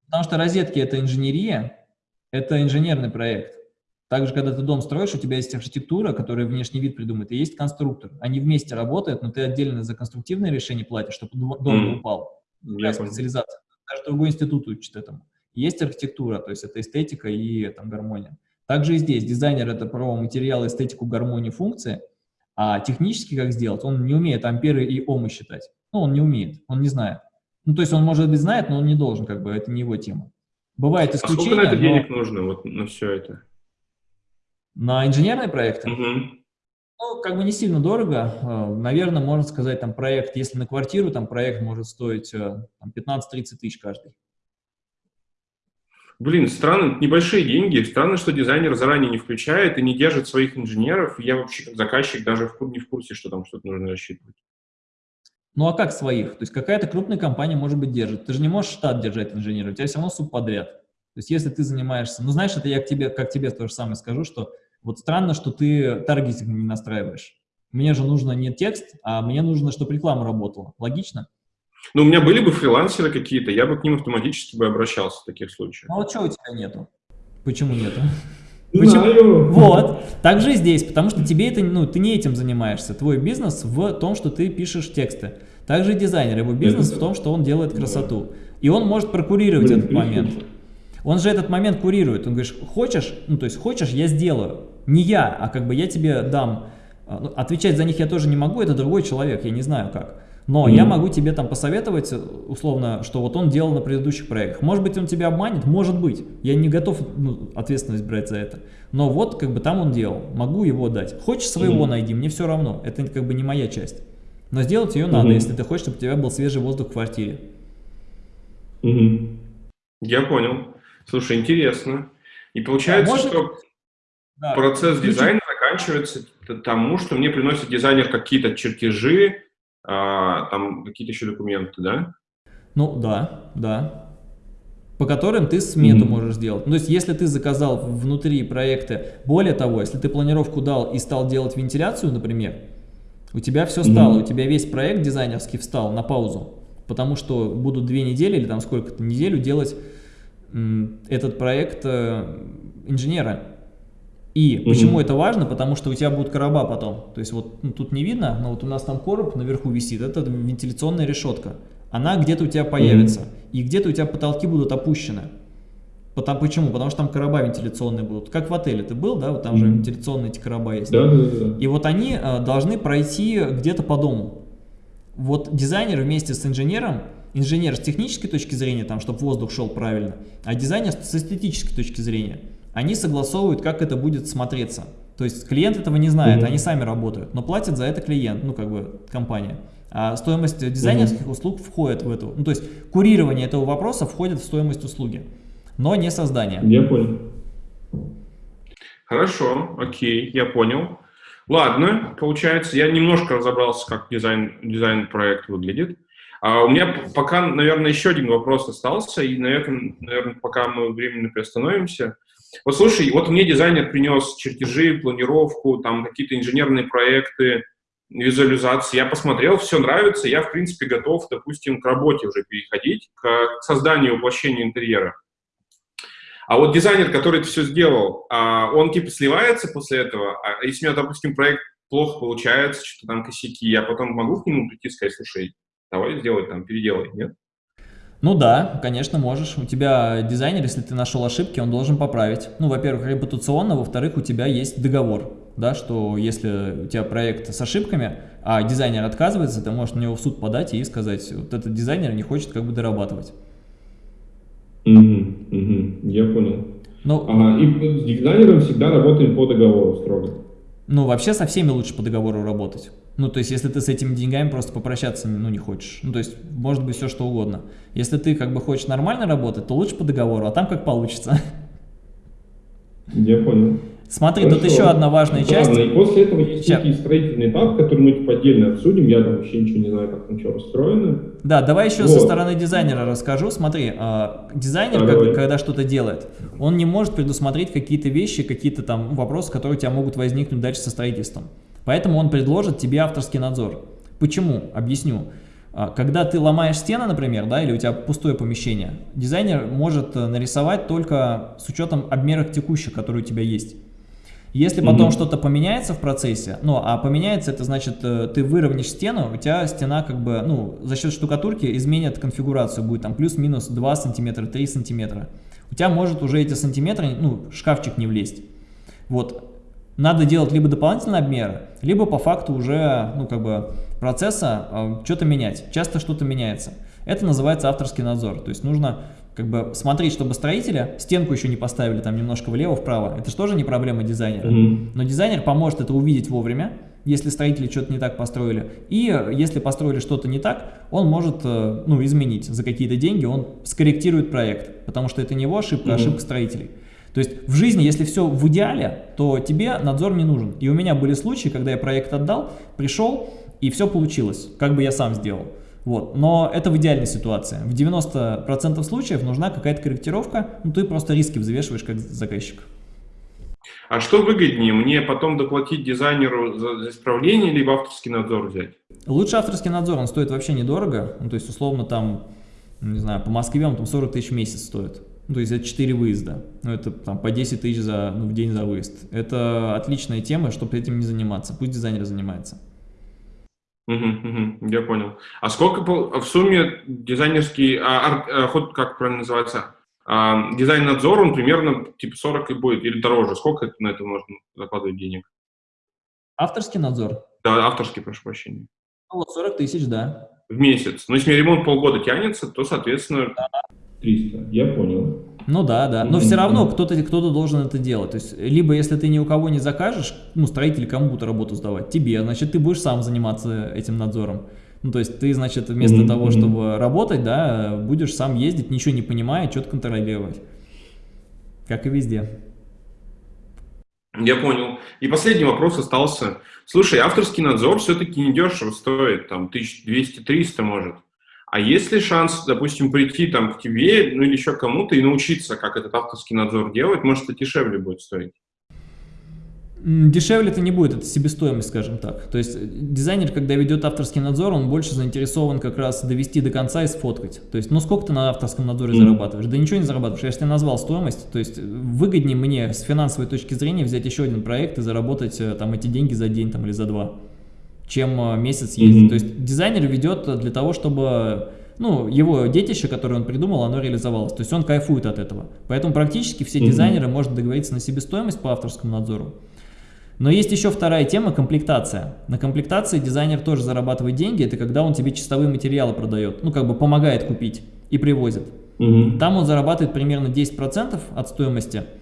Потому что розетки – это инженерия, это инженерный проект. Также, когда ты дом строишь, у тебя есть архитектура, которая внешний вид придумает, и есть конструктор. Они вместе работают, но ты отдельно за конструктивное решение платишь, чтобы дом не упал. Я специализация. Даже другой институт учит этому. Есть архитектура, то есть это эстетика и там, гармония. Также и здесь дизайнер – это про материал, эстетику, гармонию, функции – а технически как сделать, он не умеет амперы и омы считать. Ну, он не умеет, он не знает. Ну, то есть он, может быть, знает, но он не должен, как бы, это не его тема. Бывает исключение. А сколько на это но... денег нужно, вот на все это? На инженерные проекты? Угу. Ну, как бы не сильно дорого. Э, наверное, можно сказать, там проект, если на квартиру, там проект может стоить 15-30 тысяч каждый. Блин, странно, небольшие деньги. Странно, что дизайнер заранее не включает и не держит своих инженеров. Я вообще как заказчик даже в, не в курсе, что там что-то нужно рассчитывать. Ну а как своих? То есть какая-то крупная компания, может быть, держит. Ты же не можешь штат держать инженеров, у тебя все равно субподряд. То есть если ты занимаешься... Ну знаешь, это я к тебе, как тебе то же самое скажу, что вот странно, что ты таргетинг не настраиваешь. Мне же нужно не текст, а мне нужно, чтобы реклама работала. Логично? Ну, у меня были бы фрилансеры какие-то, я бы к ним автоматически бы обращался в таких случаях. Ну, а вот что у тебя нету? Почему нету? Знаю. Вот. Так же и здесь, потому что тебе это, ну, ты не этим занимаешься. Твой бизнес в том, что ты пишешь тексты. Также и дизайнер, его бизнес в том, что он делает красоту. И он может прокурировать этот момент. Он же этот момент курирует. Он говорит, хочешь, ну то есть хочешь, я сделаю. Не я, а как бы я тебе дам. А, ну, Отвечать за них я тоже не могу, это другой человек, я не знаю как. Но я Мгм. могу тебе там посоветовать, условно, что вот он делал на предыдущих проектах. Может быть, он тебя обманет, может быть. Я не готов ну, ответственность брать за это. Но вот как бы там он делал, могу его дать. Хочешь своего Мгм. найди, мне все равно. Это как бы не моя часть. Но сделать ее надо, Мгм. если ты хочешь, чтобы у тебя был свежий воздух в квартире. Мгм. Я понял. Слушай, интересно. И получается, А может- что Да. процесс дизайна заканчивается тому, что мне приносит дизайнер какие-то чертежи, а, там какие-то еще документы, да? Ну да, да. По которым ты смету Мгм. можешь сделать. Ну, то есть, если ты заказал внутри проекта, более того, если ты планировку дал и стал делать вентиляцию, например, у тебя все стало, у тебя весь проект дизайнерский встал на паузу, потому что будут две недели или там сколько-то неделю делать этот проект э, инженера. И Мгм. почему это важно? Потому что у тебя будут короба потом. То есть вот ну, тут не видно, но вот у нас там короб наверху висит, это вентиляционная решетка. Она где-то у тебя появится. И где-то у тебя потолки будут опущены. Потому, почему? Потому что там короба вентиляционные будут. Как в отеле ты был, да? Вот там же Мгм. вентиляционные эти короба есть. Да, да, да. И вот они э, должны пройти где-то по дому. Вот дизайнер вместе с инженером, инженер с технической точки зрения, там, чтобы воздух шел правильно, а дизайнер с эстетической точки зрения, они согласовывают, как это будет смотреться. То есть клиент этого не знает, Мгм. они сами работают, но платит за это клиент, ну как бы компания. А стоимость дизайнерских услуг входит в эту. Ну то есть курирование этого вопроса входит в стоимость услуги, но не создание. Я понял. Хорошо, окей, я понял. Ладно, получается, я немножко разобрался, как дизайн, дизайн проект выглядит. А у меня пока, наверное, еще один вопрос остался, и, наверное, наверное, пока мы временно приостановимся. Вот слушай, вот мне дизайнер принес чертежи, планировку, там какие-то инженерные проекты, визуализации. Я посмотрел, все нравится, я, в принципе, готов, допустим, к работе уже переходить, к созданию воплощения интерьера. А вот дизайнер, который это все сделал, а, он типа сливается после этого. А если у меня, допустим, проект плохо получается, что-то там косяки, я потом могу к нему прийти и сказать, слушай, давай сделай там, переделай, нет? Ну да, конечно, можешь. У тебя дизайнер, если ты нашел ошибки, он должен поправить. Ну, во-первых, репутационно, во-вторых, у тебя есть договор, да, что если у тебя проект с ошибками, а дизайнер отказывается, ты можешь на него в суд подать и сказать, вот этот дизайнер не хочет как бы дорабатывать. Мгм, мгм, Я понял. Ну, Ага, и с дизайнером всегда работаем по договору строго. ну, вообще со всеми лучше по договору работать. Ну, то есть, если ты с этими деньгами просто попрощаться, ну, не хочешь. Ну, то есть, может быть все что угодно. Если ты как бы хочешь нормально работать, то лучше по договору, а там как получится. Я понял. Смотри, тут Хорошо. еще одна важная часть. Ладно, и после этого есть Ща. некий строительный этап, который мы типа отдельно обсудим. Я там вообще ничего не знаю, как там что устроено. Да, давай еще со Вот. стороны дизайнера расскажу. Смотри, а, дизайнер, Да, как- когда что-то делает, он не может предусмотреть какие-то вещи, какие-то там вопросы, которые у тебя могут возникнуть дальше со строительством. Поэтому он предложит тебе авторский надзор. Почему? Объясню. А, Когда ты ломаешь стены, например, да, или у тебя пустое помещение, дизайнер может э, нарисовать только с учетом обмеров текущих, которые у тебя есть. Если потом Мгм. что-то поменяется в процессе, ну, а поменяется, это значит, э, ты выровняешь стену, у тебя стена как бы, ну, за счет штукатурки изменит конфигурацию, будет там плюс-минус 2 сантиметра, 3 сантиметра. У тебя может уже эти сантиметры, ну, шкафчик не влезть. Вот. Надо делать либо дополнительные обмеры, либо по факту уже, ну, как бы, процесса э, что-то менять. Часто что-то меняется. Это называется авторский надзор. То есть нужно как бы смотреть, чтобы строители стенку еще не поставили там немножко влево-вправо. Это же тоже не проблема дизайнера. Мгм. Но дизайнер поможет это увидеть вовремя, если строители что-то не так построили. И э, если построили что-то не так, он может э, ну, изменить за какие-то деньги, он скорректирует проект, потому что это не его ошибка, а Мгм. ошибка строителей. То есть в жизни, если все в идеале, то тебе надзор не нужен. И у меня были случаи, когда я проект отдал, пришел, и все получилось, как бы я сам сделал. Вот. Но это в идеальной ситуации. В 90% случаев нужна какая-то корректировка, ну ты просто риски взвешиваешь как заказчик. А что выгоднее, мне потом доплатить дизайнеру за, исправление, либо авторский надзор взять? Лучше авторский надзор, он стоит вообще недорого, ну, то есть условно там, не знаю, по Москве он там 40 тысяч в месяц стоит. Ну, то есть это 4 выезда, ну, это там по 10 тысяч за, ну, в день за выезд. Это отличная тема, чтобы этим не заниматься, пусть дизайнер занимается. Угу, угу, я понял. А сколько в сумме дизайнерский, а, а, ход, как правильно называется, а, дизайн-надзор, он примерно типа 40 и будет, или дороже. Сколько это, на это можно закладывать денег? Авторский надзор? Да, авторский, прошу прощения. Ну, вот 40 тысяч, да. В месяц. Но если ремонт полгода тянется, то, соответственно... 300, я понял. Ну да, да, но все равно кто-то кто, -то, должен это делать. То есть, либо если ты ни у кого не закажешь, ну, строитель кому будут работу сдавать? Тебе, значит, ты будешь сам заниматься этим надзором. Ну, то есть ты, значит, вместо mm -hmm. того, чтобы работать, да, будешь сам ездить, ничего не понимая, что-то контролировать. Как и везде. Я понял. И последний вопрос остался. Слушай, авторский надзор все-таки недешево стоит, там, 1200-300 может. А есть ли шанс, допустим, прийти там к тебе, ну или еще кому-то и научиться, как этот авторский надзор делать? Может, это дешевле будет стоить? Дешевле это не будет, это себестоимость, скажем так. То есть э, дизайнер, когда ведет авторский надзор, он больше заинтересован как раз довести до конца и сфоткать. То есть, ну сколько ты на авторском надзоре mm. зарабатываешь? Да ничего не зарабатываешь. Я же тебе назвал стоимость. То есть выгоднее мне с финансовой точки зрения взять еще один проект и заработать э, там эти деньги за день там, или за два чем э, месяц ездить. Mm -hmm. То есть дизайнер ведет для того, чтобы ну, его детище, которое он придумал, оно реализовалось. То есть он кайфует от этого. Поэтому практически все mm -hmm. дизайнеры могут договориться на себестоимость по авторскому надзору. Но есть еще вторая тема – комплектация. На комплектации дизайнер тоже зарабатывает деньги. Это когда он тебе чистовые материалы продает, ну, как бы помогает купить и привозит. Mm -hmm. Там он зарабатывает примерно 10% от стоимости –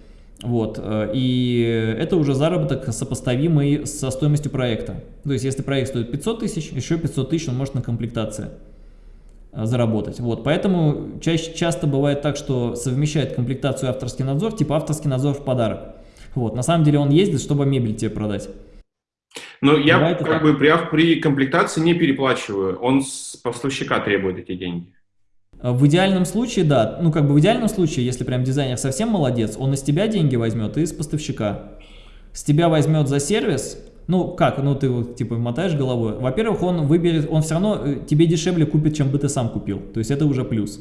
вот, э, и это уже заработок сопоставимый со стоимостью проекта. То есть, если проект стоит 500 тысяч, еще 500 тысяч он может на комплектации э, заработать. Вот, поэтому чаще, часто бывает так, что совмещает комплектацию авторский надзор, типа авторский надзор в подарок. Вот, на самом деле он ездит, чтобы мебель тебе продать. Но я как так. бы при, при комплектации не переплачиваю, он с поставщика требует эти деньги. Э, в идеальном случае, да, ну как бы в идеальном случае, если прям дизайнер совсем молодец, он из тебя деньги возьмет и из поставщика. С тебя возьмет за сервис, ну как, ну ты вот типа мотаешь головой. Во-первых, он выберет, он все равно э, тебе дешевле купит, чем бы ты сам купил. То есть это уже плюс.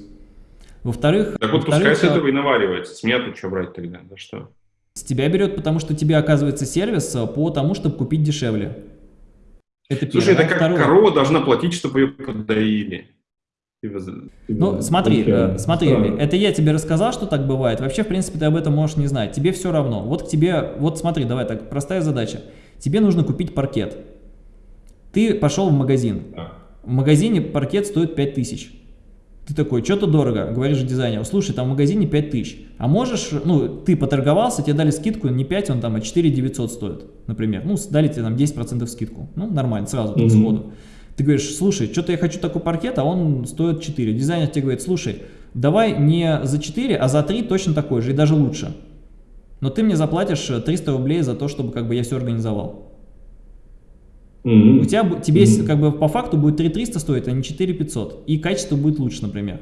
Во-вторых... Так вот во пускай с э, этого и наваривается. С меня тут что брать тогда? Да что? С тебя берет, потому что тебе оказывается сервис по тому, чтобы купить дешевле. Это Слушай, это как Второе. корова должна платить, чтобы ее подоили. Ну, смотри, э, смотри, это я тебе рассказал, что так бывает. Вообще, в принципе, ты об этом можешь не знать. Тебе все равно. Вот к тебе, вот смотри, давай так, простая задача. Тебе нужно купить паркет. Ты пошел в магазин. В магазине паркет стоит 5000. Ты такой, что-то дорого, говоришь дизайнеру, слушай, там в магазине 5000. А можешь, ну, ты поторговался, тебе дали скидку не 5, он там, а 4 900 стоит, например. Ну, дали тебе там 10% скидку. Ну, нормально, сразу, так сходу. Ты говоришь, слушай, что-то я хочу такой паркет, а он стоит 4. Дизайнер тебе говорит, слушай, давай не за 4, а за 3 точно такой же и даже лучше. Но ты мне заплатишь 300 рублей за то, чтобы как бы я все организовал. Mm -hmm. У тебя, тебе mm -hmm. как бы по факту будет 3300 стоить, а не 4500. И качество будет лучше, например.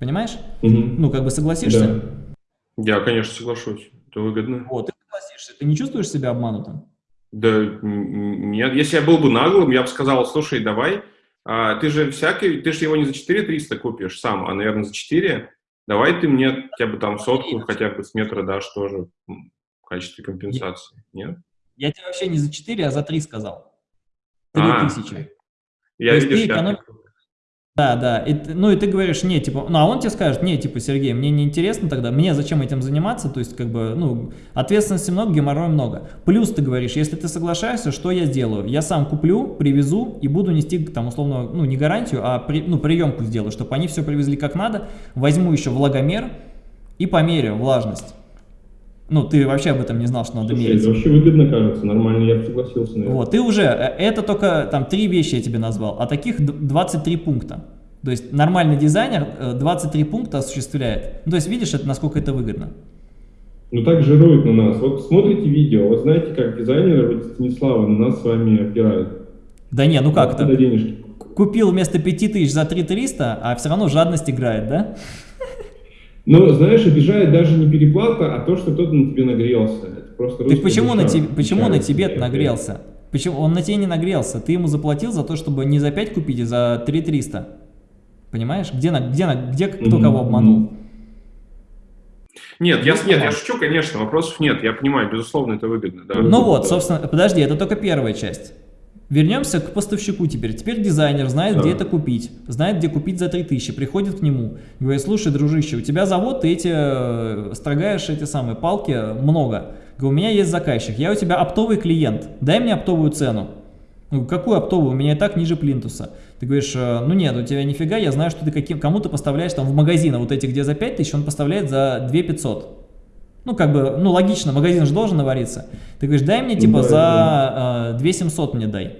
Понимаешь? Mm -hmm. Ну, как бы согласишься? Да. Я, конечно, соглашусь. Это выгодно. Вот, ты согласишься. Ты не чувствуешь себя обманутым? Да нет, если я был бы наглым, я бы сказал, слушай, давай, а, ты же всякий, ты же его не за 4 300 купишь сам, а, наверное, за 4, давай ты мне хотя бы там сотку, хотя бы с метра дашь тоже в качестве компенсации, нет? Я тебе вообще не за 4, а за 3 сказал. 3 а, тысячи. Я, видишь, ты эконом... Да, да. И, ну и ты говоришь, не, типа, ну а он тебе скажет, не, типа, Сергей, мне не интересно тогда, мне зачем этим заниматься, то есть, как бы, ну, ответственности много, геморроя много. Плюс ты говоришь, если ты соглашаешься, что я сделаю? Я сам куплю, привезу и буду нести, там, условно, ну, не гарантию, а, при, ну, приемку сделаю, чтобы они все привезли как надо, возьму еще влагомер и померю влажность. Ну, ты вообще об этом не знал, что надо Слушай, мерить. Это вообще выгодно кажется, нормально, я согласился. Наверное. Вот, ты уже, э, это только там три вещи я тебе назвал, а таких 23 пункта. То есть нормальный дизайнер 23 э, пункта осуществляет. Ну, то есть видишь, это, насколько это выгодно. Ну так жирует на нас. Вот смотрите видео, вот знаете, как дизайнеры вроде Станислава на нас с вами опирают. Да не, ну как это? Купил вместо 5000 за 3300, а все равно жадность играет, да? Но, знаешь, обижает даже не переплата, а то, что кто-то на тебе нагрелся. Это просто так почему на, тебе, почему на тебе нагрелся? Почему? Он на тебе не нагрелся. Ты ему заплатил за то, чтобы не за 5 купить, а за 3 300. Понимаешь? Где, где, где кто mm -hmm. кого обманул? Нет, я, нет, я шучу, конечно, вопросов нет. Я понимаю, безусловно, это выгодно. Да. Ну вот, собственно, подожди, это только первая часть. Вернемся к поставщику теперь. Теперь дизайнер знает, да. где это купить. Знает, где купить за 3000. Приходит к нему. Говорит, слушай, дружище, у тебя завод, ты эти, э, строгаешь эти самые палки много. Говорю, у меня есть заказчик, я у тебя оптовый клиент. Дай мне оптовую цену. Ну, какую оптовую? У меня и так ниже плинтуса. Ты говоришь, э, ну нет, у тебя нифига, я знаю, что ты кому-то поставляешь там в магазин, а вот эти, где за 5000, он поставляет за 2500. Ну, как бы, ну, логично, магазин же должен навариться. Ты говоришь, дай мне, типа, да, за да. Э, 2700 мне дай.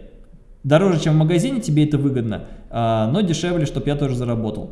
Дороже, чем в магазине, тебе это выгодно, э, но дешевле, чтобы я тоже заработал.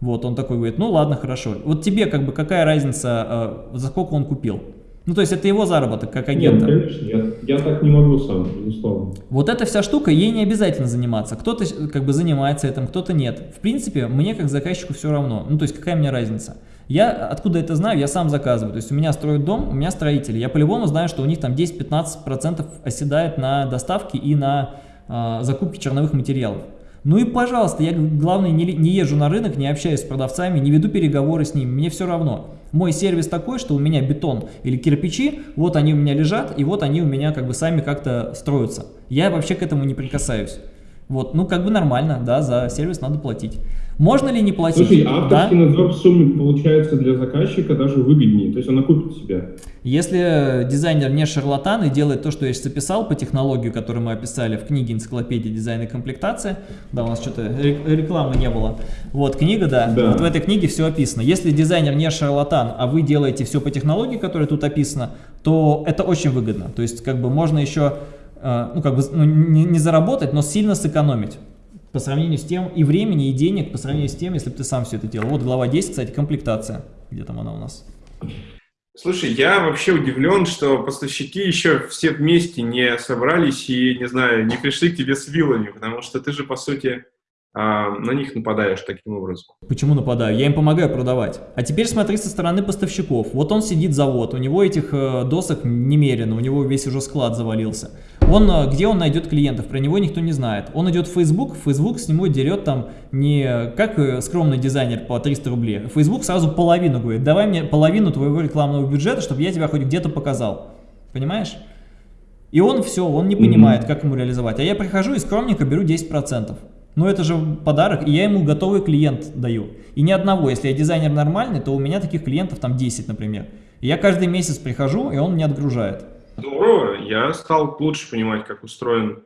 Вот, он такой говорит, ну ладно, хорошо. Вот тебе, как бы, какая разница, э, за сколько он купил? Ну, то есть это его заработок как агента. Нет, конечно, я, я так не могу сам, безусловно. Вот эта вся штука, ей не обязательно заниматься. Кто-то как бы занимается этим, кто-то нет. В принципе, мне как заказчику все равно. Ну, то есть какая мне разница? Я откуда это знаю, я сам заказываю. То есть у меня строят дом, у меня строители. Я по-любому знаю, что у них там 10-15% оседает на доставке и на э, закупке черновых материалов. Ну и пожалуйста, я, главное, не, не езжу на рынок, не общаюсь с продавцами, не веду переговоры с ними, мне все равно. Мой сервис такой, что у меня бетон или кирпичи, вот они у меня лежат, и вот они у меня как бы сами как-то строятся. Я вообще к этому не прикасаюсь. Вот, ну как бы нормально, да, за сервис надо платить. Можно ли не платить? Слушай, авторский да? надзор в сумме получается для заказчика даже выгоднее, то есть он окупит себя. Если дизайнер не шарлатан и делает то, что я сейчас описал по технологию, которую мы описали в книге «Энциклопедия дизайна и комплектация», да, у нас что-то рекламы не было, вот книга, да, да, вот в этой книге все описано. Если дизайнер не шарлатан, а вы делаете все по технологии, которая тут описана, то это очень выгодно, то есть как бы можно еще э, ну, как бы, ну, не, не заработать, но сильно сэкономить по сравнению с тем, и времени, и денег, по сравнению с тем, если бы ты сам все это делал. Вот глава 10, кстати, комплектация. Где там она у нас? Слушай, я вообще удивлен, что поставщики еще все вместе не собрались и, не знаю, не пришли к тебе с вилами, потому что ты же, по сути, а, на них нападаешь таким образом. Почему нападаю? Я им помогаю продавать. А теперь смотри со стороны поставщиков. Вот он сидит завод, у него этих э, досок немерено, у него весь уже склад завалился. Он, э, где он найдет клиентов, про него никто не знает. Он идет в Facebook, Facebook с него дерет там не как э, скромный дизайнер по 300 рублей. Facebook сразу половину говорит, давай мне половину твоего рекламного бюджета, чтобы я тебя хоть где-то показал. Понимаешь? И он все, он не понимает, как ему реализовать. А я прихожу и скромненько беру 10%. Но это же подарок, и я ему готовый клиент даю. И ни одного, если я дизайнер нормальный, то у меня таких клиентов там 10, например. И я каждый месяц прихожу, и он мне отгружает. Здорово, я стал лучше понимать, как устроен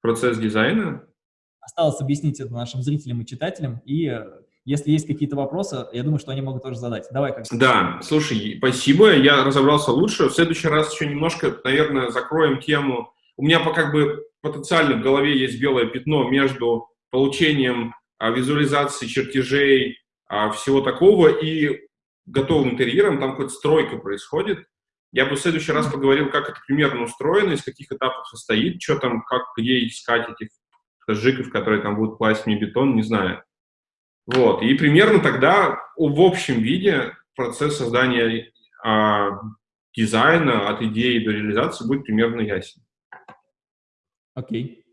процесс дизайна. Осталось объяснить это нашим зрителям и читателям, и э, если есть какие-то вопросы, я думаю, что они могут тоже задать. Давай как Да, слушай, спасибо, я разобрался лучше. В следующий раз еще немножко, наверное, закроем тему. У меня по как бы потенциально в голове есть белое пятно между получением а, визуализации чертежей, а, всего такого, и готовым интерьером, там какая-то стройка происходит. Я бы в следующий раз поговорил, как это примерно устроено, из каких этапов состоит, что там, как, где искать этих жиков, которые там будут класть мне бетон, не знаю. Вот, и примерно тогда в общем виде процесс создания а, дизайна от идеи до реализации будет примерно ясен. Окей.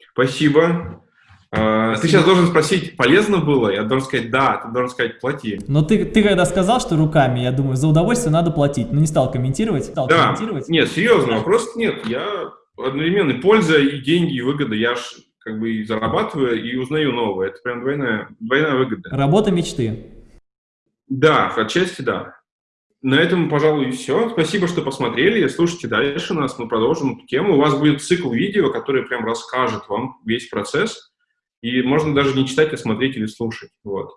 Okay. Спасибо. А, ты сейчас должен спросить, полезно было? Я должен сказать, да, ты должен сказать, плати. Но ты, ты когда сказал, что руками, я думаю, за удовольствие надо платить. Но не стал комментировать. Стал да, комментировать. нет, серьезно, вопрос нет. Я одновременно польза и деньги, и выгода. Я ж как бы и зарабатываю, и узнаю новое. Это прям двойная, двойная выгода. Работа мечты. Да, отчасти да. На этом, пожалуй, все. Спасибо, что посмотрели. Слушайте дальше нас, мы продолжим эту тему. У вас будет цикл видео, который прям расскажет вам весь процесс. И можно даже не читать, а смотреть или слушать. Вот.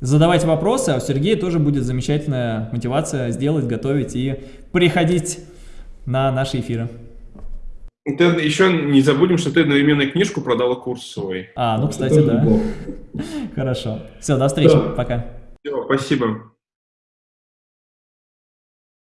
Задавайте вопросы, а у Сергея тоже будет замечательная мотивация сделать, готовить и приходить на наши эфиры. Ты еще не забудем, что ты одновременно книжку продала курс свой. А, ну, кстати, да. Хорошо. Все, до встречи. Пока. Все, спасибо.